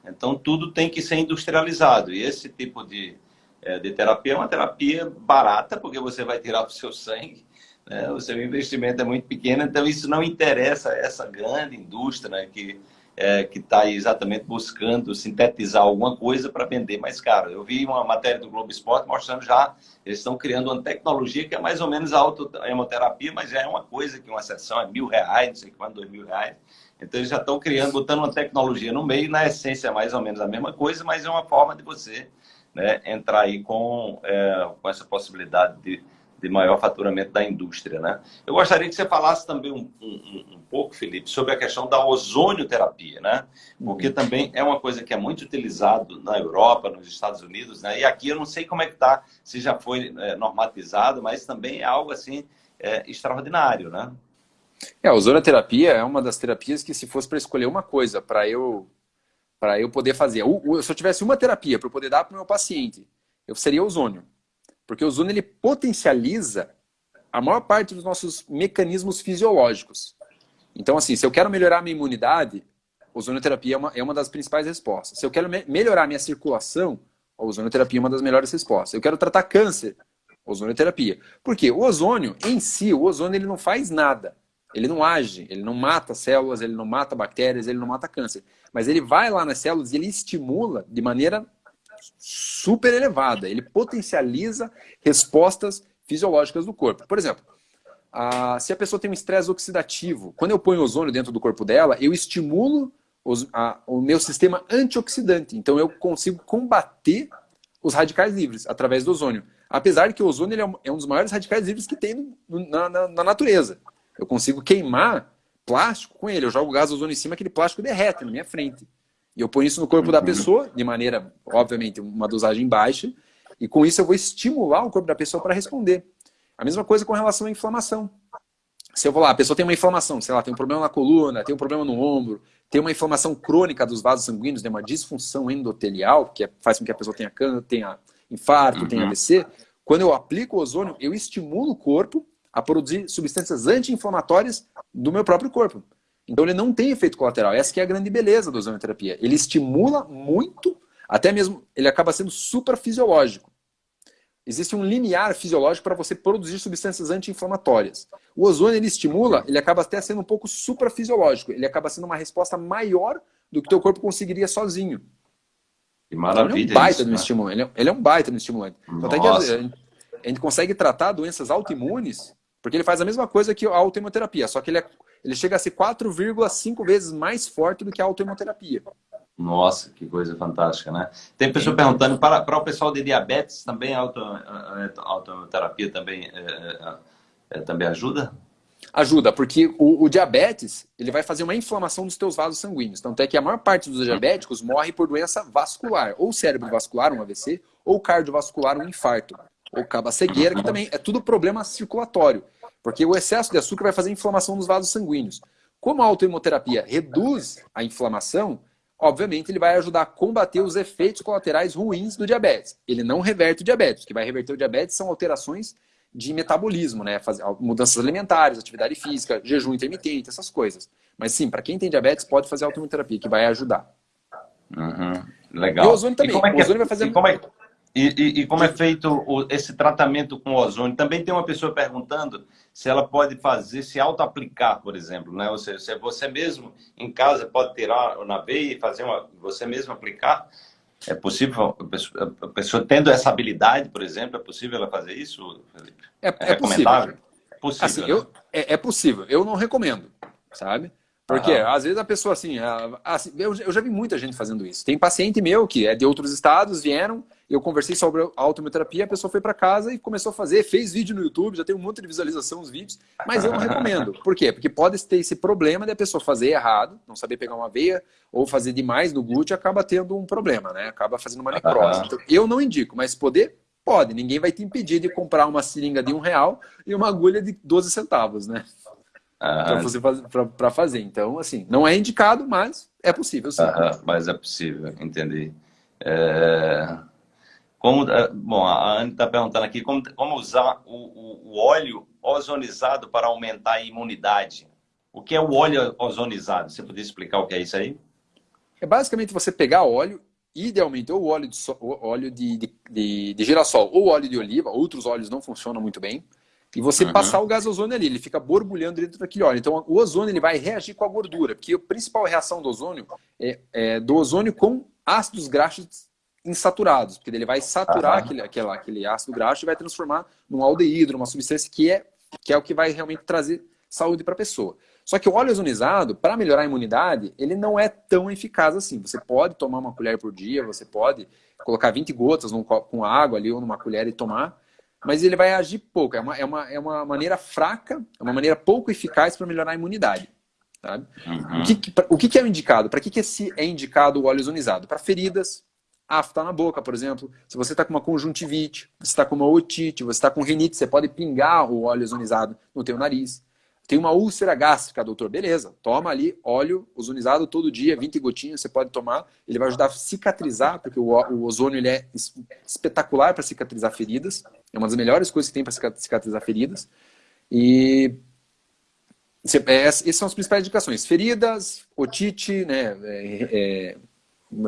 Então, tudo tem que ser industrializado. E esse tipo de, eh, de terapia é uma terapia barata, porque você vai tirar o seu sangue né? O seu investimento é muito pequeno, então isso não interessa a essa grande indústria né? que é, que está exatamente buscando sintetizar alguma coisa para vender mais caro. Eu vi uma matéria do Globo Esporte mostrando já, eles estão criando uma tecnologia que é mais ou menos a autohemoterapia, mas já é uma coisa que uma sessão é mil reais, não sei quanto, dois mil reais. Então eles já estão criando, botando uma tecnologia no meio, na essência é mais ou menos a mesma coisa, mas é uma forma de você né, entrar aí com, é, com essa possibilidade de de maior faturamento da indústria. Né? Eu gostaria que você falasse também um, um, um pouco, Felipe, sobre a questão da ozonioterapia, né? porque uhum. também é uma coisa que é muito utilizado na Europa, nos Estados Unidos, né? e aqui eu não sei como é que está, se já foi é, normatizado, mas também é algo assim é, extraordinário. Né? É, a ozonioterapia é uma das terapias que se fosse para escolher uma coisa para eu para eu poder fazer, se eu tivesse uma terapia para eu poder dar para o meu paciente, eu seria ozônio. Porque o ozônio ele potencializa a maior parte dos nossos mecanismos fisiológicos. Então, assim, se eu quero melhorar a minha imunidade, ozonioterapia é uma, é uma das principais respostas. Se eu quero me melhorar a minha circulação, a ozonioterapia é uma das melhores respostas. Eu quero tratar câncer, ozonioterapia. Porque o ozônio, em si, o ozônio ele não faz nada. Ele não age, ele não mata células, ele não mata bactérias, ele não mata câncer. Mas ele vai lá nas células e ele estimula de maneira super elevada. Ele potencializa respostas fisiológicas do corpo. Por exemplo, a, se a pessoa tem um estresse oxidativo, quando eu ponho ozônio dentro do corpo dela, eu estimulo os, a, o meu sistema antioxidante. Então eu consigo combater os radicais livres através do ozônio. Apesar de que o ozônio é, um, é dos maiores radicais livres que tem na, na, na, natureza. Eu consigo queimar plástico com ele. Eu jogo gás ozônio em cima, aquele plástico derrete na minha frente. E eu ponho isso no corpo uhum. da pessoa, de maneira, obviamente, uma dosagem baixa, e com isso eu vou estimular o corpo da pessoa para responder. A mesma coisa com relação à inflamação. Se eu vou lá, a pessoa tem uma inflamação, sei lá, tem um problema na coluna, tem um problema no ombro, tem uma inflamação crônica dos vasos sanguíneos, tem uma disfunção endotelial, que é, faz com que a pessoa tenha câncer, tenha infarto, uhum. tenha AVC. Quando eu aplico o ozônio, eu estimulo o corpo a produzir substâncias anti-inflamatórias do meu próprio corpo. Então ele não tem efeito colateral. Essa é a grande beleza da ozonioterapia. Ele estimula muito, até mesmo ele acaba sendo super fisiológico. Existe um limiar fisiológico para você produzir substâncias anti-inflamatórias. O ozônio ele estimula, ele acaba até sendo um pouco suprafisiológico. Ele acaba sendo uma resposta maior do que o teu corpo conseguiria sozinho. Que maravilha. Então, ele é um baita isso, no estimulante. Ele é, ele é, um baita no estimulante. Então, a, gente, a gente consegue tratar doenças autoimunes, porque ele faz a mesma coisa que a autoimunoterapia, só que ele é ele chega a ser 4,5 vezes mais forte do que a autoimunoterapia. Nossa, que coisa fantástica, né? Tem pessoa perguntando, para, para o pessoal de diabetes, também a autoterapia também, é, é, é, também ajuda? Ajuda, porque o, o, diabetes ele vai fazer uma inflamação dos teus vasos sanguíneos. Tanto é que a maior parte dos diabéticos morre por doença vascular, ou cérebro vascular, um AVC, ou cardiovascular, um infarto, ou caba cegueira, que também é tudo problema circulatório. Porque o excesso de açúcar vai fazer inflamação nos vasos sanguíneos. Como a autoimunoterapia reduz a inflamação, obviamente ele vai ajudar a combater os efeitos colaterais ruins do diabetes. Ele não reverte o diabetes. O que vai reverter o diabetes são alterações de metabolismo, né? mudanças alimentares, atividade física, jejum intermitente, essas coisas. Mas sim, para quem tem diabetes, pode fazer autoimunoterapia, que vai ajudar. Uhum. Legal. E o ozônio também. É o ozônio vai fazer... E como é, e, e, e como é feito esse tratamento com ozônio? Também tem uma pessoa perguntando se ela pode fazer, se auto-aplicar, por exemplo, né? Ou seja, se você mesmo em casa pode tirar na veia e fazer uma, você mesmo aplicar, é possível, a pessoa tendo essa habilidade, por exemplo, é possível ela fazer isso, Felipe? É, é, é recomendável? Possível. É possível, assim, né? eu, é, é, possível. Eu não recomendo, sabe? Porque Aham. às vezes a pessoa assim, assim eu, já vi muita gente fazendo isso. Tem paciente meu que é de outros estados, vieram, eu conversei sobre a autometerapia, a pessoa foi para casa e começou a fazer, fez vídeo no YouTube, já tem um monte de visualização os vídeos, mas eu não recomendo. Por quê? Porque pode ter esse problema de a pessoa fazer errado, não saber pegar uma veia ou fazer demais no glúteo, acaba tendo um problema, né? Acaba fazendo uma necrose. Então, eu não indico, mas poder pode. Ninguém vai te impedir de comprar uma seringa de um real e uma agulha de 12 centavos, né? Para você para fazer. Então, assim, não é indicado, mas é possível. Sim. mas é possível, entendi. É... Como, é, bom, a Anne está perguntando aqui como, como usar o, o, o, óleo ozonizado para aumentar a imunidade. O que é o óleo ozonizado? Você poderia explicar o que é isso aí? É basicamente você pegar óleo, idealmente ou óleo de, óleo de, de, de, de girassol ou óleo de oliva, outros óleos não funcionam muito bem e você uhum. passar o gás ozônio ali, ele fica borbulhando dentro daquele óleo. Então, o ozônio ele vai reagir com a gordura, porque a principal reação do ozônio é, é do ozônio com ácidos graxos insaturados, porque ele vai saturar uhum. aquele, aquele, aquele ácido graxo e vai transformar num aldeído, uma substância que é, que é o que vai realmente trazer saúde para a pessoa. Só que o óleo ozonizado, para melhorar a imunidade, ele não é tão eficaz assim. Você pode tomar uma colher por dia, você pode colocar 20 gotas num copo com água ali ou numa colher e tomar, mas ele vai agir pouco. É uma, é uma, é uma maneira fraca, é uma maneira pouco eficaz para melhorar a imunidade. Sabe? Uhum. O, que, o que é indicado? Para que, que é indicado o óleo ozonizado? Para feridas, afta na boca, por exemplo. Se você está com uma conjuntivite, você está com uma otite, você está com rinite, você pode pingar o óleo ozonizado no teu nariz. Tem uma úlcera gástrica, doutor. Beleza, toma ali óleo ozonizado todo dia, 20 gotinhas, você pode tomar. Ele vai ajudar a cicatrizar, porque o, o ozônio ele é espetacular para cicatrizar feridas. É uma das melhores coisas que tem para cicatrizar feridas. E é, essas são as principais indicações. Feridas, otite, né, é,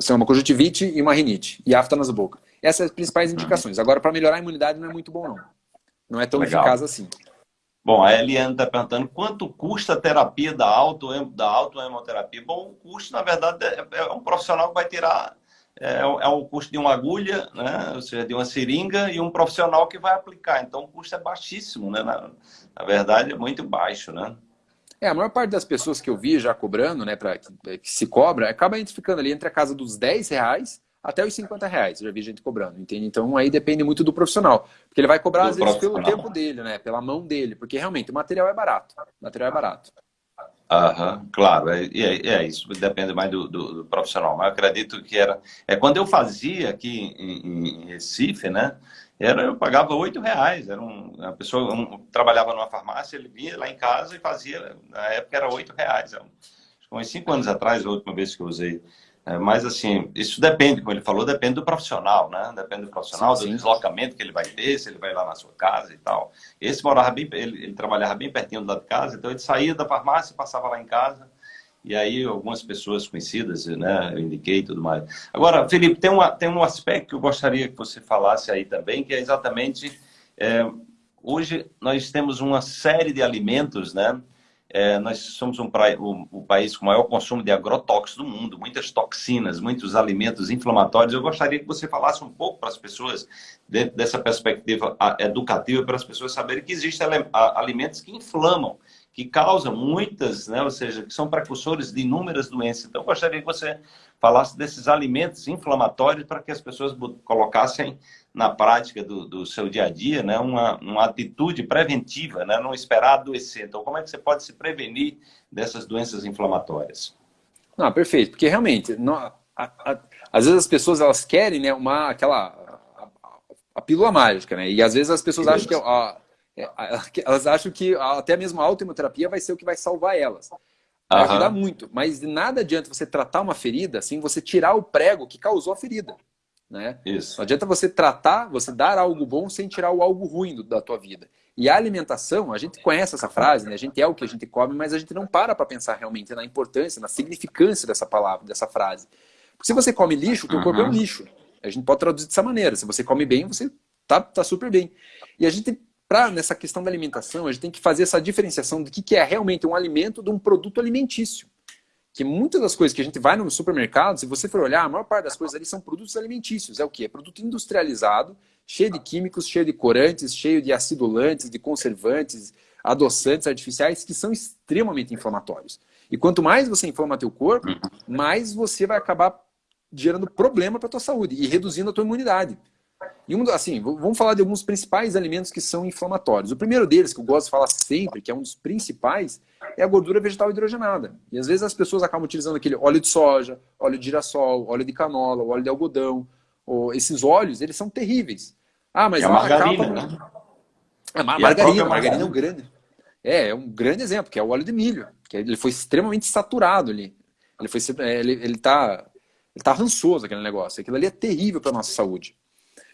é, uma conjuntivite e uma rinite. E afta nas bocas. Essas são as principais indicações. Agora, para melhorar a imunidade não é muito bom, não. Não é tão Legal. eficaz assim. Bom, a Eliane está perguntando quanto custa a terapia da auto da autohemoterapia. Bom, o custo, na verdade, é, é um profissional que vai tirar é, é, o custo de uma agulha, né? ou seja, de uma seringa e um profissional que vai aplicar. Então, o custo é baixíssimo, né? Na, na verdade, é muito baixo, né? É, a maior parte das pessoas que eu vi já cobrando, né, para que, que, se cobra, acaba ficando ali entre a casa dos 10 reais até os 50 reais. Eu já vi gente cobrando, entende? Então aí depende muito do profissional. Porque ele vai cobrar, do às vezes, pelo tempo dele, né? Pela mão dele. Porque realmente o material é barato. O material é barato. Aham, claro, é, é, é, isso, depende mais do, do, do, profissional. Mas eu acredito que era. É quando eu fazia aqui em, em Recife, né? Era, eu pagava oito reais. Era um, a pessoa um, trabalhava numa farmácia, ele vinha lá em casa e fazia. Na época era oito reais. Uns cinco anos atrás, a última vez que eu usei é, mas, assim, isso depende, como ele falou, depende do profissional, né? Depende do profissional, sim, sim. do deslocamento que ele vai ter, se ele vai lá na sua casa e tal. Esse morava bem, ele, ele trabalhava bem pertinho da casa, então ele saía da farmácia, passava lá em casa, e aí algumas pessoas conhecidas, né, eu indiquei e tudo mais. Agora, Felipe, tem, uma, tem um aspecto que eu gostaria que você falasse aí também, que é exatamente, é, hoje nós temos uma série de alimentos, né, é, nós somos um, o, o, país com maior consumo de agrotóxicos do mundo, muitas toxinas, muitos alimentos inflamatórios. Eu gostaria que você falasse um pouco para as pessoas, dentro dessa perspectiva educativa, para as pessoas saberem que existem alimentos que inflamam, que causam muitas, né, ou seja, que são precursores de inúmeras doenças. Então, eu gostaria que você falasse desses alimentos inflamatórios para que as pessoas colocassem na prática do, do seu dia a dia, né, uma, uma atitude preventiva, né, não esperar adoecer. Então, como é que você pode se prevenir dessas doenças inflamatórias? Não, perfeito, porque realmente, não, a, a, às vezes as pessoas elas querem né, uma, aquela a, a pílula mágica, né? E às vezes as pessoas acham que é, [laughs] elas acham que até mesmo a autoimunoterapia vai ser o que vai salvar elas. Vai uhum. ajudar muito, mas nada adianta você tratar uma ferida sem você tirar o prego que causou a ferida. Né? Isso. Não adianta você tratar, você dar algo bom sem tirar o algo ruim do, da tua vida. E a alimentação, a gente conhece essa frase, né? a gente é o que a gente come, mas a gente não para para pensar realmente na importância, na significância dessa palavra, dessa frase. Porque se você come lixo, o teu uhum. corpo é um lixo. A gente pode traduzir dessa maneira. Se você come bem, você tá, tá super bem. E a gente para nessa questão da alimentação, a gente tem que fazer essa diferenciação do que, que é realmente um alimento de um produto alimentício. Que muitas das coisas que a gente vai no supermercado, se você for olhar, a maior parte das coisas ali são produtos alimentícios. É o que? É produto industrializado, cheio de químicos, cheio de corantes, cheio de acidulantes, de conservantes, adoçantes artificiais que são extremamente inflamatórios. E quanto mais você inflama teu corpo, uhum. mais você vai acabar gerando problema para tua saúde e reduzindo a tua imunidade. E um, assim, vamos falar de alguns principais alimentos que são inflamatórios. O primeiro deles, que eu gosto de falar sempre, que é um dos principais, é a gordura vegetal hidrogenada. E às vezes as pessoas acabam utilizando aquele óleo de soja, óleo de girassol, óleo de canola, óleo de algodão. Ou, esses óleos, eles são terríveis. Ah, mas é a margarina, acaba... né? É, mar margarina, margarina é um grande. É, é um grande exemplo, que é o óleo de milho. Que ele foi extremamente saturado ali. Ele foi é, ele, ele tá ele tá rançoso aquele negócio. Aquilo ali é terrível para nossa saúde.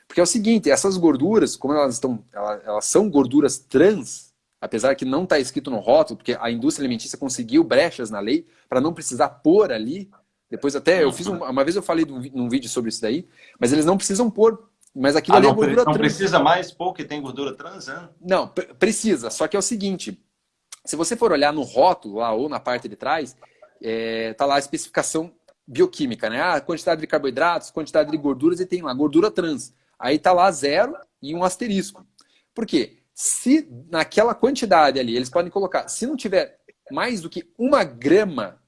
Porque é o seguinte, essas gorduras, como elas estão, elas, elas são gorduras trans, apesar que não está escrito no rótulo, porque a indústria alimentícia conseguiu brechas na lei para não precisar pôr ali. Depois até eu fiz um, uma vez eu falei num vídeo sobre isso daí, mas eles não precisam pôr. Mas aquilo ah, ali é gordura não trans. Não precisa mais pôr que tem gordura trans, né? Não, precisa. Só que é o seguinte, se você for olhar no rótulo lá ou na parte de trás, é, tá lá a especificação bioquímica, né? Ah, quantidade de carboidratos, quantidade de gorduras e tem lá gordura trans. Aí tá lá zero e um asterisco. Por quê? Se naquela quantidade ali, eles podem colocar, se não tiver mais do que uma grama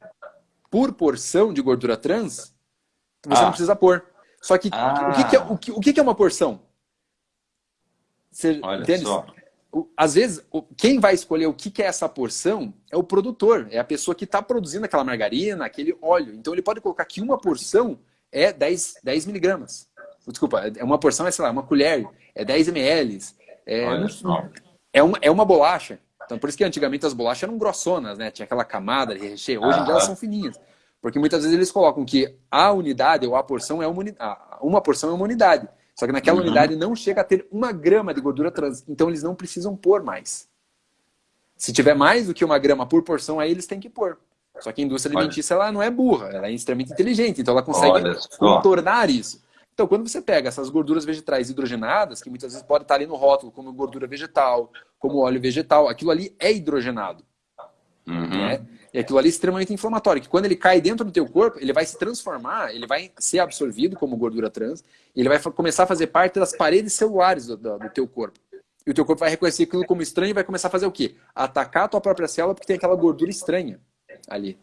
por porção de gordura trans, você ah. não precisa pôr. Só que ah. o, que, que, é, o, que, o que é uma porção? Você Olha entende? Só. Às vezes, quem vai escolher o que é essa porção é o produtor, é a pessoa que está produzindo aquela margarina, aquele óleo. Então ele pode colocar que uma porção é 10, 10 miligramas. Desculpa, é uma porção é, sei lá, uma colher, é 10 ml. É, é, uma, é uma bolacha. Então, por isso que antigamente as bolachas eram grossonas, né? Tinha aquela camada de recheio. Hoje em dia elas são fininhas. Porque muitas vezes eles colocam que a unidade ou a porção é uma unidade. Uma porção é uma unidade. Só que naquela uhum. unidade não chega a ter uma grama de gordura trans. Então eles não precisam pôr mais. Se tiver mais do que uma grama por porção, aí eles têm que pôr. Só que a indústria alimentícia ela não é burra, ela é extremamente inteligente. Então ela consegue contornar isso. Então, quando você pega essas gorduras vegetais hidrogenadas, que muitas vezes pode estar ali no rótulo como gordura vegetal, como óleo vegetal, aquilo ali é hidrogenado. Uhum. Né? E aquilo ali é extremamente inflamatório, que quando ele cai dentro do teu corpo, ele vai se transformar, ele vai ser absorvido como gordura trans, e ele vai começar a fazer parte das paredes celulares do, do, do teu corpo. E o teu corpo vai reconhecer aquilo como estranho e vai começar a fazer o quê? Atacar a tua própria célula porque tem aquela gordura estranha ali.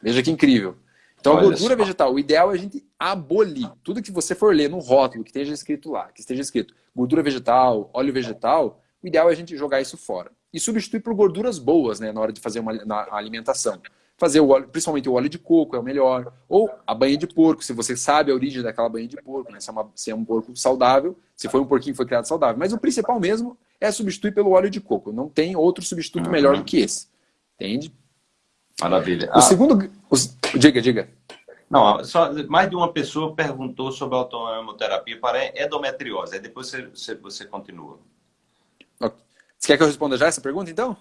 Veja que incrível. Então, Olha a gordura só. vegetal, o ideal é a gente abolir. Tudo que você for ler no rótulo, que esteja escrito lá, que esteja escrito gordura vegetal, óleo vegetal, o ideal é a gente jogar isso fora. E substituir por gorduras boas, né, na hora de fazer uma alimentação. Fazer o óleo, principalmente o óleo de coco é o melhor. Ou a banha de porco, se você sabe a origem daquela banha de porco, né, se, é uma, se é um porco saudável, se foi um porquinho que foi criado saudável. Mas o principal mesmo é substituir pelo óleo de coco. Não tem outro substituto uhum. melhor do que esse. Entende? Maravilha. O ah. segundo. Os, diga, diga. Não, só mais de uma pessoa perguntou sobre a autoimunoterapia para endometriose. Aí depois você, você, você continua. Você quer que eu responda já essa pergunta, então?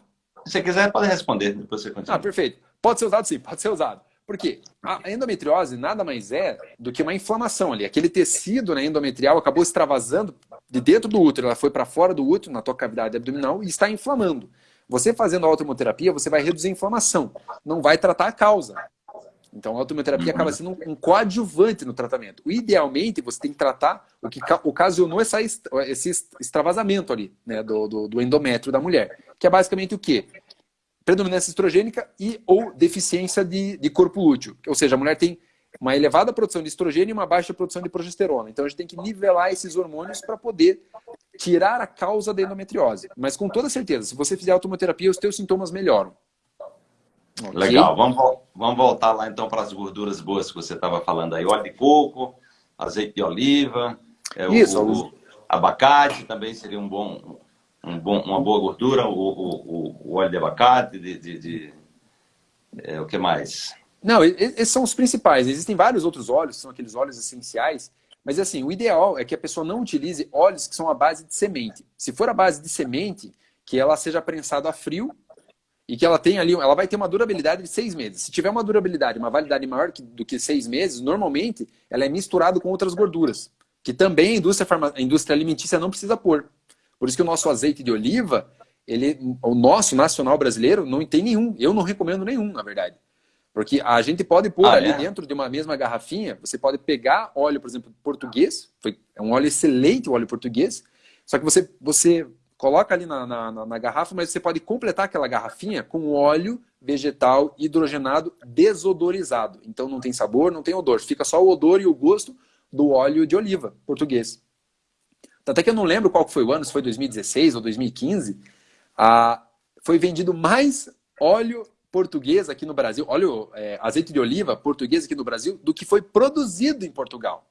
Se você quiser, pode responder, depois você continua. Ah, perfeito. Pode ser usado sim, pode ser usado. Por quê? A endometriose nada mais é do que uma inflamação ali. Aquele tecido né, endometrial acabou extravasando de dentro do útero, ela foi para fora do útero, na tua cavidade abdominal, e está inflamando. Você fazendo a autoimunoterapia, você vai reduzir a inflamação, não vai tratar a causa. Então, a autoimunoterapia acaba sendo um, coadjuvante no tratamento. Idealmente, você tem que tratar o que ocasionou essa, esse extravasamento ali, né, do, do, do endométrio da mulher. Que é basicamente o quê? Predominância estrogênica e ou deficiência de, de corpo lúteo. Ou seja, a mulher tem uma elevada produção de estrogênio e uma baixa produção de progesterona. Então a gente tem que nivelar esses hormônios para poder tirar a causa da endometriose. Mas com toda certeza, se você fizer automoterapia, os teus sintomas melhoram. Okay? Legal, vamos, vamos voltar lá então para as gorduras boas que você estava falando aí. Óleo de coco, azeite de oliva, é, Isso, o, o abacate também seria um bom, um bom, uma boa gordura, o, o, o óleo de abacate, de, de, de é, o que mais? Não, esses são os principais. Existem vários outros óleos, são aqueles óleos essenciais. Mas assim, o ideal é que a pessoa não utilize óleos que são a base de semente. Se for a base de semente, que ela seja prensada a frio e que ela tenha ali, ela vai ter uma durabilidade de seis meses. Se tiver uma durabilidade, uma validade maior do que seis meses, normalmente ela é misturada com outras gorduras, que também a indústria, farma, a indústria alimentícia não precisa pôr. Por isso que o nosso azeite de oliva, ele, o nosso nacional brasileiro, não tem nenhum. Eu não recomendo nenhum, na verdade. Porque a gente pode pôr ah, ali é? dentro de uma mesma garrafinha, você pode pegar óleo, por exemplo, português, foi, é um óleo excelente, o óleo português, só que você, você coloca ali na, na, na, garrafa, mas você pode completar aquela garrafinha com óleo vegetal hidrogenado desodorizado. Então não tem sabor, não tem odor, fica só o odor e o gosto do óleo de oliva português. Até que eu não lembro qual foi o ano, se foi 2016 ou 2015, ah, foi vendido mais óleo português aqui no Brasil, óleo, é, azeite de oliva português aqui no Brasil, do que foi produzido em Portugal.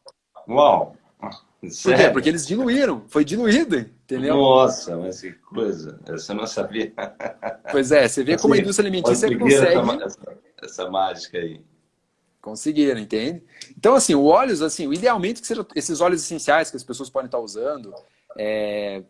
Uau! Por quê? Porque eles diluíram, foi diluído, entendeu? Nossa, mas que coisa, essa eu não sabia. Pois é, você vê como a indústria alimentícia consegue... Essa, essa, mágica aí. Conseguiram, entende? Então, assim, o óleos, assim, idealmente que sejam esses óleos essenciais que as pessoas podem estar usando, é,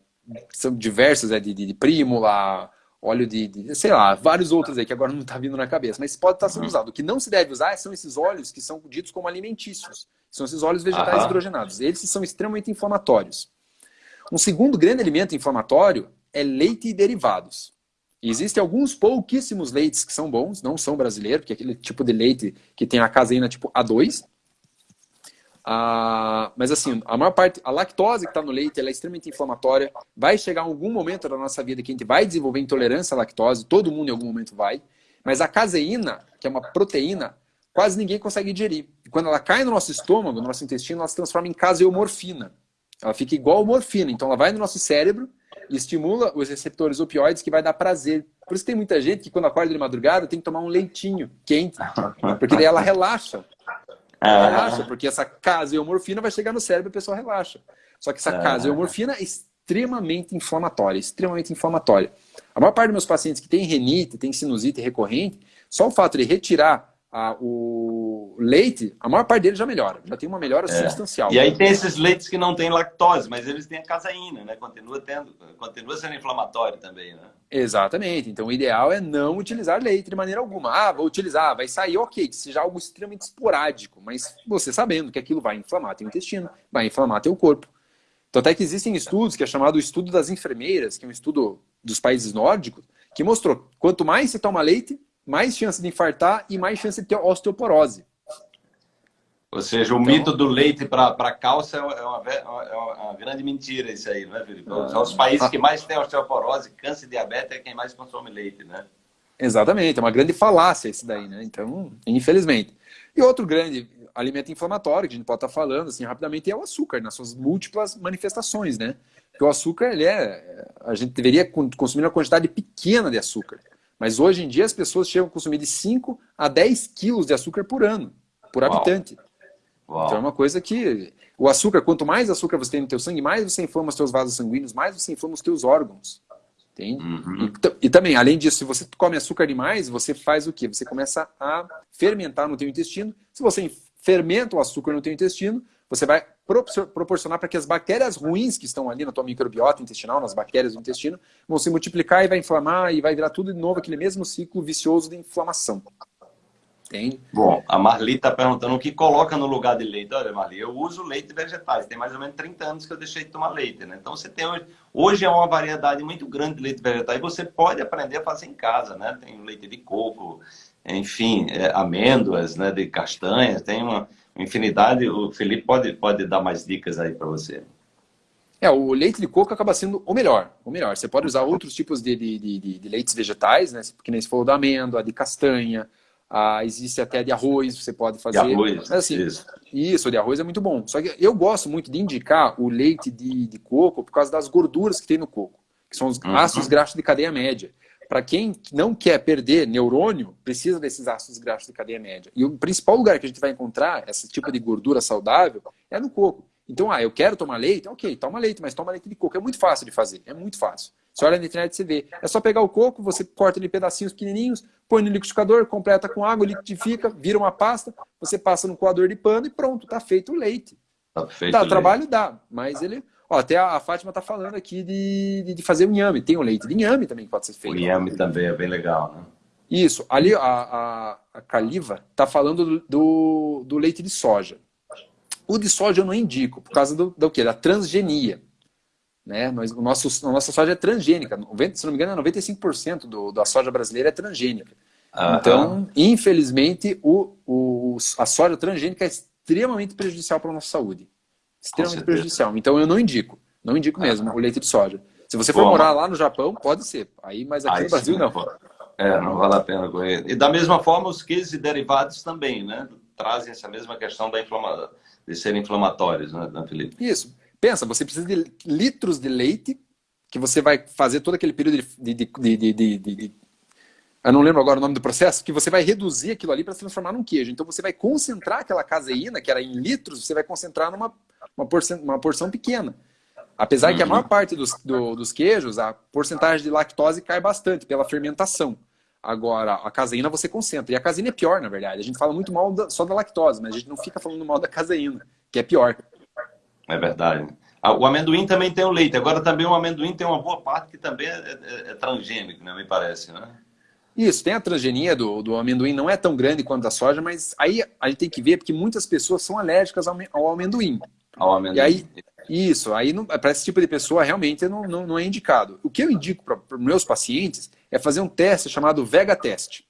são diversos, é, de, de, de prímula, óleo de, de, sei lá, vários outros aí que agora não está vindo na cabeça, mas pode estar sendo uhum. usado. O que não se deve usar são esses óleos que são ditos como alimentícios. São esses óleos vegetais hidrogenados. Eles são extremamente inflamatórios. Um segundo grande alimento inflamatório é leite e derivados. existem alguns pouquíssimos leites que são bons, não são brasileiros, porque é aquele tipo de leite que tem a caseína tipo A2, ah, mas assim, a maior parte, a lactose que está no leite, ela é extremamente inflamatória. Vai chegar algum momento da nossa vida que a gente vai desenvolver intolerância à lactose, todo mundo em algum momento vai. Mas a caseína, que é uma proteína, quase ninguém consegue digerir. E quando ela cai no nosso estômago, no nosso intestino, ela se transforma em caseomorfina. Ela fica igual morfina. Então ela vai no nosso cérebro e estimula os receptores opioides que vai dar prazer. Por isso tem muita gente que quando acorda de madrugada tem que tomar um leitinho quente, porque daí ela relaxa. [laughs] Ela relaxa, porque essa caseomorfina vai chegar no cérebro e a pessoa relaxa. Só que essa ah. caseomorfina é extremamente inflamatória, extremamente inflamatória. A maior parte dos meus pacientes que tem renite, tem sinusite recorrente, só o fato de retirar a, o leite, a maior parte deles já melhora, já tem uma melhora é. substancial. E aí tem esses leites que não têm lactose, mas eles têm a caseína, né? Continua, tendo, continua sendo inflamatório também, né? Exatamente. Então o ideal é não utilizar leite de maneira alguma. Ah, vou utilizar, vai sair ok, que seja algo extremamente esporádico, mas você sabendo que aquilo vai inflamar teu intestino, vai inflamar teu corpo. Então até que existem estudos, que é chamado o estudo das enfermeiras, que é um estudo dos países nórdicos, que mostrou quanto mais você toma leite, mais chance de infartar e mais chance de ter osteoporose. Ou seja, o então, mito do leite para cálcio é uma, é uma, grande mentira isso aí, não é, Felipe? Ah, os países que mais têm osteoporose, câncer e diabetes é quem mais consome leite, né? Exatamente, é uma grande falácia esse daí, né? Então, infelizmente. E outro grande alimento inflamatório que a gente pode estar falando, assim, rapidamente, é o açúcar, nas suas múltiplas manifestações, né? Porque o açúcar, ele é... A gente deveria consumir uma quantidade pequena de açúcar. Mas hoje em dia as pessoas chegam a consumir de 5 a 10 quilos de açúcar por ano, por Uau. habitante. Uau. Então é uma coisa que... O açúcar, quanto mais açúcar você tem no teu sangue, mais você inflama os teus vasos sanguíneos, mais você inflama os teus órgãos. Entende? Uhum. E, e, também, além disso, se você come açúcar demais, você faz o quê? Você começa a fermentar no teu intestino. Se você fermenta o açúcar no teu intestino, você vai proporcionar para que as bactérias ruins que estão ali na tua microbiota intestinal, nas bactérias do intestino, vão se multiplicar e vai inflamar e vai virar tudo de novo aquele mesmo ciclo vicioso de inflamação. Entende? Bom, a Marli está perguntando o que coloca no lugar de leite. Olha, Marli, eu uso leite vegetais. Tem mais ou menos 30 anos que eu deixei de tomar leite, né? Então você tem hoje, hoje é uma variedade muito grande de leite vegetal e você pode aprender a fazer em casa, né? Tem leite de coco, enfim, é, amêndoas, né? De castanhas, tem uma infinidade. O Felipe pode, pode dar mais dicas aí para você. É, o leite de coco acaba sendo o melhor. O melhor. Você pode usar outros tipos de, de, de, de leites vegetais, né? Porque nem se falou da amêndoa, de castanha, ah, existe até de arroz, você pode fazer. De arroz, Mas, assim, isso. Isso, de arroz é muito bom. Só que eu gosto muito de indicar o leite de, de coco por causa das gorduras que tem no coco, que são os uhum. ácidos graxos de cadeia média. Para quem não quer perder neurônio, precisa desses ácidos graxos de cadeia média. E o principal lugar que a gente vai encontrar esse tipo de gordura saudável é no coco. Então, ah, eu quero tomar leite? Ok, toma leite, mas toma leite de coco. É muito fácil de fazer, é muito fácil. Você olha na internet e você vê. É só pegar o coco, você corta ele em pedacinhos pequenininhos, põe no liquidificador, completa com água, liquidifica, vira uma pasta, você passa no coador de pano e pronto, tá feito o leite. Tá feito dá, o trabalho dá, mas ele... Ó, até a, Fátima tá falando aqui de, de, fazer o inhame. Tem o leite de inhame também que pode ser feito. O inhame também é bem legal, né? Isso. Ali a, a, a Caliva tá falando do, do, do leite de soja. O de soja eu não indico, por causa do, do quê? Da transgenia. Né? Nós, o nosso, a nossa soja é transgênica. 90, se não me engano, 95% do, da soja brasileira é transgênica. Uhum. Então, infelizmente, o, o, a soja transgênica é extremamente prejudicial para a nossa saúde. Extremamente prejudicial. Então, eu não indico. Não indico mesmo o leite de soja. Se você for Bom, morar lá no Japão, pode ser. Aí, mas aqui aí, no Brasil, sim, não. É, não vale a pena correr. E da mesma forma, os queijos e derivados também, né? Trazem essa mesma questão da inflama... de serem inflamatórios, né, Felipe? Isso. Pensa, você precisa de litros de leite, que você vai fazer todo aquele período de, de, de, de, de eu não lembro agora o nome do processo, que você vai reduzir aquilo ali para se transformar num queijo. Então você vai concentrar aquela caseína, que era em litros, você vai concentrar numa uma porção, uma porção pequena. Apesar uhum. que a maior parte dos, do, dos queijos, a porcentagem de lactose cai bastante pela fermentação. Agora, a caseína você concentra. E a caseína é pior, na verdade. A gente fala muito mal da, só da lactose, mas a gente não fica falando mal da caseína, que é pior. É verdade. Ah, o amendoim também tem o leite. Agora também o amendoim tem uma boa parte que também é, é, é transgênico, né? me parece, né? Isso, tem a transgenia do, do amendoim, não é tão grande quanto a soja, mas aí a gente tem que ver porque muitas pessoas são alérgicas ao, ao amendoim. Ao amendoim. E aí, isso, aí para esse tipo de pessoa realmente não, não, não é indicado. O que eu indico para os meus pacientes é fazer um teste chamado Vega Test,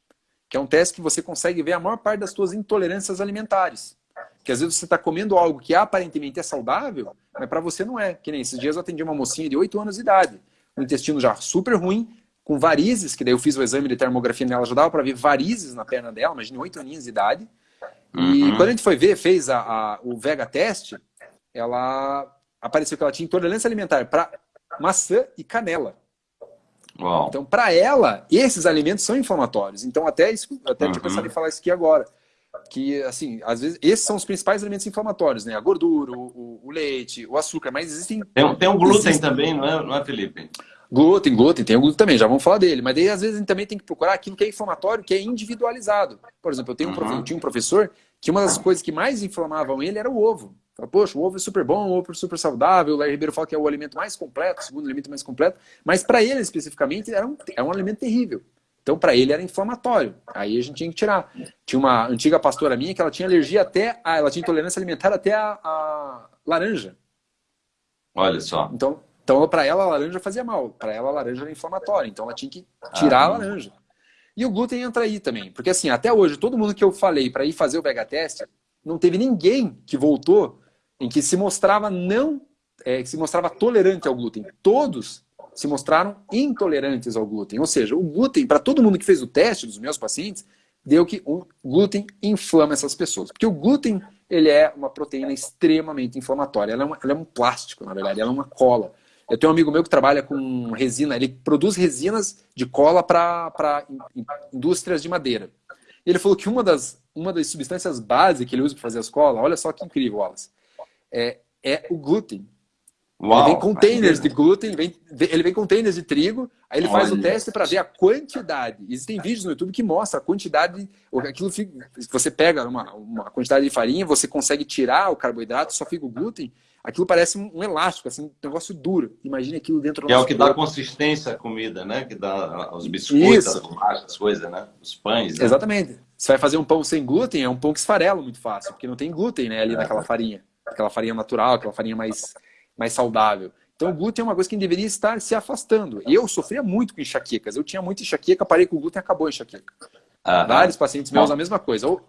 que é um teste que você consegue ver a maior parte das suas intolerâncias alimentares. Que às vezes você está comendo algo que aparentemente é saudável, mas para você não é. Que nem esses dias eu atendi uma mocinha de 8 anos de idade, o intestino já super ruim, com varizes, que daí eu fiz o exame de termografia nela, já dava para ver varizes na perna dela, imagina, 8 aninhos de idade. E uhum. quando a gente foi ver, fez a, a, o Vega Test, ela apareceu que ela tinha intolerância alimentar para maçã e canela. Uau. Então, para ela, esses alimentos são inflamatórios. Então, até, isso, até uhum. tinha pensado em falar isso aqui agora. Que, assim, às vezes, esses são os principais alimentos inflamatórios, né? A gordura, o, o leite, o açúcar, mas existem... Tem, tem um glúten existem... também, não é, não é, Felipe? Glúten, glúten, tem o glúten também, já vamos falar dele. Mas daí, às vezes, a gente também tem que procurar aquilo que é inflamatório, que é individualizado. Por exemplo, eu tenho um, uhum. eu tinha um professor que uma das coisas que mais inflamavam ele era o ovo. Fala, Poxa, o ovo é super bom, o ovo é super saudável. O Larry Ribeiro fala que é o alimento mais completo, o segundo alimento mais completo. Mas para ele, especificamente, era um, era um alimento terrível. Então, para ele, era inflamatório. Aí a gente tinha que tirar. Tinha uma antiga pastora minha que ela tinha alergia até... A, ela tinha intolerância alimentar até a, a laranja. Olha só. Então, então para ela, a laranja fazia mal. Para ela, a laranja era inflamatória. Então, ela tinha que tirar ah, a laranja. E o glúten entra aí também. Porque, assim, até hoje, todo mundo que eu falei para ir fazer o vega test, não teve ninguém que voltou em que se mostrava não, é, que se mostrava tolerante ao glúten. Todos se mostraram intolerantes ao glúten. Ou seja, o glúten, para todo mundo que fez o teste dos meus pacientes, deu que o glúten inflama essas pessoas. Porque o glúten ele é uma proteína extremamente inflamatória. Ela é, uma, ela é um plástico, na verdade, ela é uma cola. Eu tenho um amigo meu que trabalha com resina, ele produz resinas de cola para indústrias de madeira. Ele falou que uma das, uma das substâncias básicas que ele usa para fazer as colas, olha só que incrível, Wallace, é, é o glúten. Uau, ele vem containers de glúten, vem, ele vem containers de trigo, aí ele Olha. faz o teste para ver a quantidade. Existem vídeos no YouTube que mostram a quantidade. Aquilo fica, você pega uma, uma quantidade de farinha, você consegue tirar o carboidrato, só fica o glúten. Aquilo parece um, elástico, assim, um negócio duro. Imagina aquilo dentro do Que é o que corpo. dá consistência à comida, né? Que dá os biscoitos, as bolachas, as coisas, né? Os pães. Né? Exatamente. Você vai fazer um pão sem glúten, é um pão que esfarela muito fácil, porque não tem glúten né, ali é. naquela farinha aquela farinha natural, aquela farinha mais, mais saudável. Então o glúten é uma coisa que deveria estar se afastando. Eu sofria muito com enxaquecas. Eu tinha muita enxaqueca, parei com o glúten e acabou a enxaqueca. Ah, Vários pacientes meus a mesma coisa. Ou...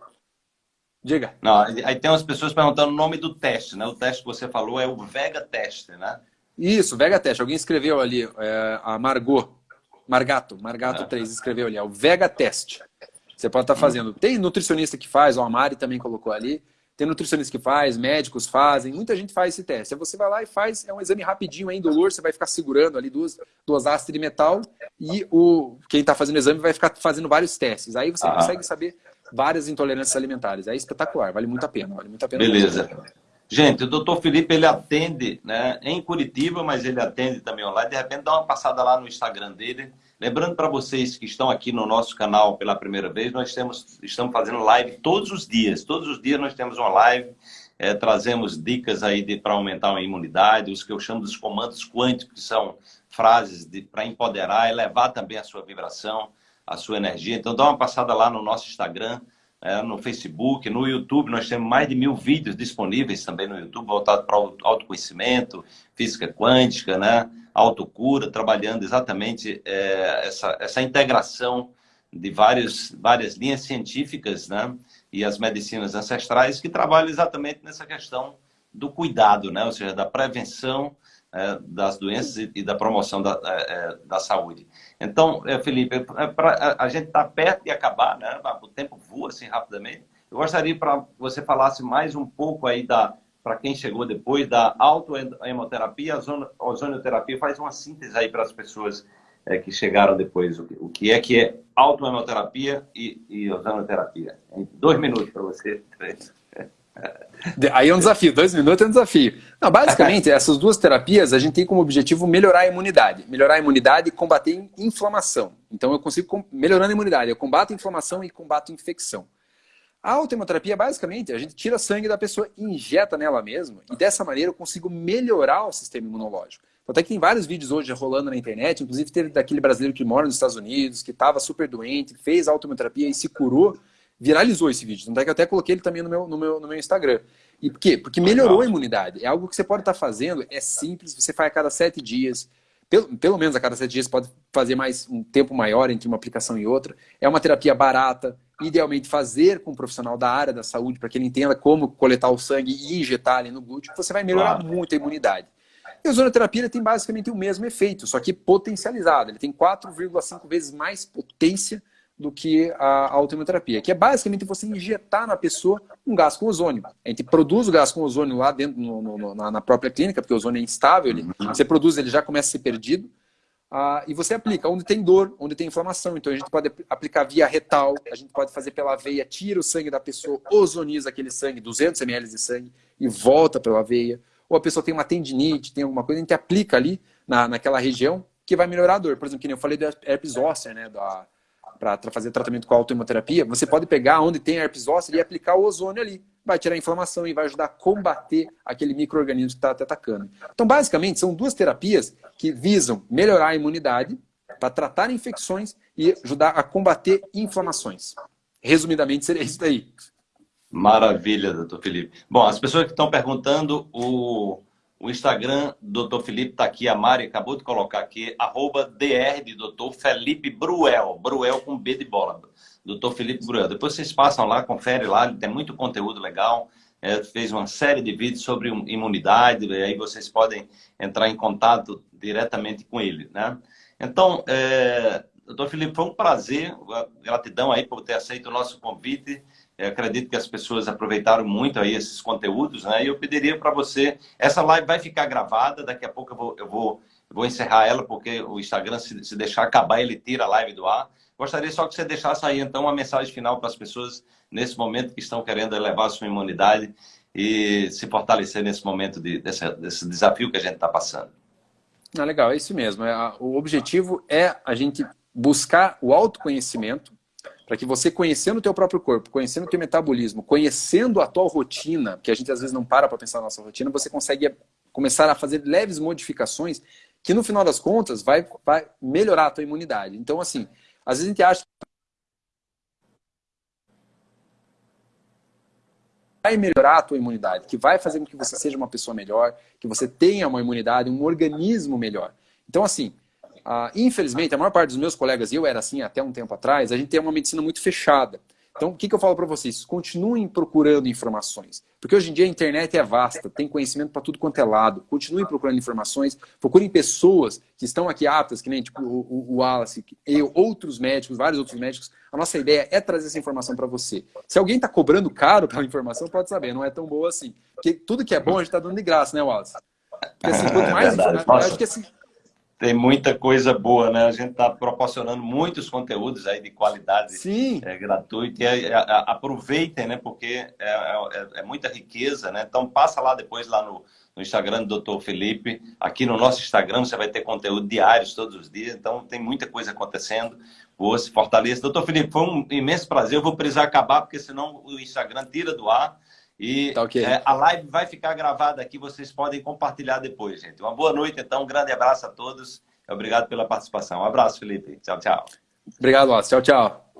Diga. Não, aí tem umas pessoas perguntando o nome do teste, né? O teste que você falou é o Vega Test, né? Isso, Vega Test. Alguém escreveu ali, é, a Margot, Margato, Margato ah. 3 escreveu ali, é o Vega Test. Você pode estar fazendo. Tem nutricionista que faz, o Amari também colocou ali. Tem nutricionista que faz, médicos fazem, muita gente faz esse teste. Aí você vai lá e faz, é um exame rapidinho, é indolor, você vai ficar segurando ali duas, duas hastes de metal e o, quem está fazendo o exame vai ficar fazendo vários testes. Aí você ah. consegue saber várias intolerâncias alimentares. É espetacular, vale muito a pena. Vale muito a pena Beleza. Gente, o doutor Felipe, ele atende né, em Curitiba, mas ele atende também online. De repente, dá uma passada lá no Instagram dele. Lembrando para vocês que estão aqui no nosso canal pela primeira vez, nós temos, estamos fazendo live todos os dias. Todos os dias nós temos uma live, é, trazemos dicas aí para aumentar a imunidade, os que eu chamo dos comandos quânticos, que são frases para empoderar, elevar também a sua vibração, a sua energia. Então, dá uma passada lá no nosso Instagram, é, no Facebook, no YouTube, nós temos mais de mil vídeos disponíveis também no YouTube, voltados para autoconhecimento, física quântica, né? autocura, trabalhando exatamente é, essa, essa integração de vários, várias linhas científicas né? e as medicinas ancestrais que trabalham exatamente nessa questão do cuidado, né? ou seja, da prevenção é, das doenças e, e, da promoção da, é, é da saúde. Então, é, Felipe, é, pra, a, gente está perto de acabar, né? o tempo voa assim rapidamente. Eu gostaria para você falasse mais um pouco aí da, para quem chegou depois, da autohemoterapia, a ozonioterapia, faz uma síntese aí para as pessoas é, que chegaram depois, o, o que é que é autohemoterapia e, e ozonioterapia. Em dois minutos para você. Três. Aí é um desafio, dois minutos é um desafio. Não, basicamente, essas duas terapias a gente tem como objetivo melhorar a imunidade. Melhorar a imunidade e combater inflamação. Então eu consigo, melhorando a imunidade, eu combato a inflamação e combato a infecção. A autohemoterapia, basicamente, a gente tira sangue da pessoa injeta nela mesma, e dessa maneira eu consigo melhorar o sistema imunológico. Até que tem vários vídeos hoje rolando na internet, inclusive teve daquele brasileiro que mora nos Estados Unidos, que estava super doente, fez autohemoterapia e se curou, viralizou esse vídeo. Tanto é que eu até coloquei ele também no meu, no meu, no meu Instagram. E por quê? Porque melhorou a imunidade. É algo que você pode estar fazendo, é simples, você faz a cada sete dias, pelo, pelo menos a cada sete dias pode fazer mais um tempo maior entre uma aplicação e outra. É uma terapia barata, idealmente fazer com um profissional da área da saúde, para que ele entenda como coletar o sangue e injetar ali no glúteo, você vai melhorar claro. muito a imunidade. E a ozonoterapia tem basicamente o mesmo efeito, só que potencializado. Ele tem 4,5 vezes mais potência do que a autoimunoterapia, que é basicamente você injetar na pessoa um gás com ozônio. A gente produz o gás com ozônio lá dentro, no, no, na, própria clínica, porque o ozônio é instável, ele, uhum. você produz, ele já começa a ser perdido, uh, e você aplica onde tem dor, onde tem inflamação. Então a gente pode aplicar via retal, a gente pode fazer pela veia, tira o sangue da pessoa, ozoniza aquele sangue, 200 ml de sangue, e volta pela veia. Ou a pessoa tem uma tendinite, tem alguma coisa, a gente aplica ali na, naquela região, que vai melhorar a dor. Por exemplo, que nem eu falei do herpes zoster, né, da para fazer tratamento com autoimunoterapia, você pode pegar onde tem herpes zoster e aplicar o ozônio ali. Vai tirar a inflamação e vai ajudar a combater aquele microorganismo que está atacando. Então, basicamente, são duas terapias que visam melhorar a imunidade para tratar infecções e ajudar a combater inflamações. Resumidamente, seria isso daí. Maravilha, doutor Felipe. Bom, as pessoas que estão perguntando, o o Instagram do Dr. Felipe está aqui, a Mari acabou de colocar aqui, arroba DR de Dr. Felipe Bruel, Bruel com B de bola, Dr. Felipe Bruel. Depois vocês passam lá, confere lá, ele tem muito conteúdo legal, é, fez uma série de vídeos sobre imunidade, aí vocês podem entrar em contato diretamente com ele, né? Então, é, doutor Felipe, foi um prazer, gratidão aí por ter aceito o nosso convite. Eu acredito que as pessoas aproveitaram muito aí esses conteúdos, né? E eu pediria para você, essa live vai ficar gravada, daqui a pouco eu vou, eu vou, eu vou encerrar ela, porque o Instagram, se, se deixar acabar, ele tira a live do ar. Gostaria só que você deixasse aí, então, uma mensagem final para as pessoas nesse momento que estão querendo elevar a sua imunidade e se fortalecer nesse momento de, desse, desse desafio que a gente está passando. Ah, legal, é isso mesmo. É, o objetivo é a gente buscar o autoconhecimento, para que você conhecendo o teu próprio corpo, conhecendo o teu metabolismo, conhecendo a tua rotina, que a gente às vezes não para para pensar na nossa rotina, você consegue começar a fazer leves modificações que no final das contas vai, vai melhorar a tua imunidade. Então assim, às vezes a gente acha vai melhorar a tua imunidade, que vai fazer com que você seja uma pessoa melhor, que você tenha uma imunidade, um organismo melhor. Então assim, ah, infelizmente, a maior parte dos meus colegas, e eu era assim até um tempo atrás, a gente tem uma medicina muito fechada. Então, o que, que eu falo para vocês? Continuem procurando informações. Porque hoje em dia a internet é vasta, tem conhecimento para tudo quanto é lado. Continuem procurando informações, procurem pessoas que estão aqui aptas, que nem tipo, o, o Wallace, eu, outros médicos, vários outros médicos. A nossa ideia é trazer essa informação para você. Se alguém está cobrando caro pela informação, pode saber, não é tão boa assim. Porque tudo que é bom a gente está dando de graça, né, Wallace? Porque assim, quanto é mais é informação, acho que assim, tem muita coisa boa, né? A gente está proporcionando muitos conteúdos aí de qualidade Sim. É, gratuita. E é, é, aproveitem, né? Porque é, é, é, muita riqueza, né? Então passa lá depois lá no, no Instagram do Dr. Felipe. Aqui no nosso Instagram você vai ter conteúdo diários todos os dias. Então tem muita coisa acontecendo. Boa, se fortaleça. Doutor Felipe, foi um imenso prazer. Eu vou precisar acabar, porque senão o Instagram tira do ar. E tá okay. é, a live vai ficar gravada aqui, vocês podem compartilhar depois, gente. Uma boa noite, então. Um grande abraço a todos. Obrigado pela participação. Um abraço, Felipe. Tchau, tchau. Obrigado, Tchau, tchau.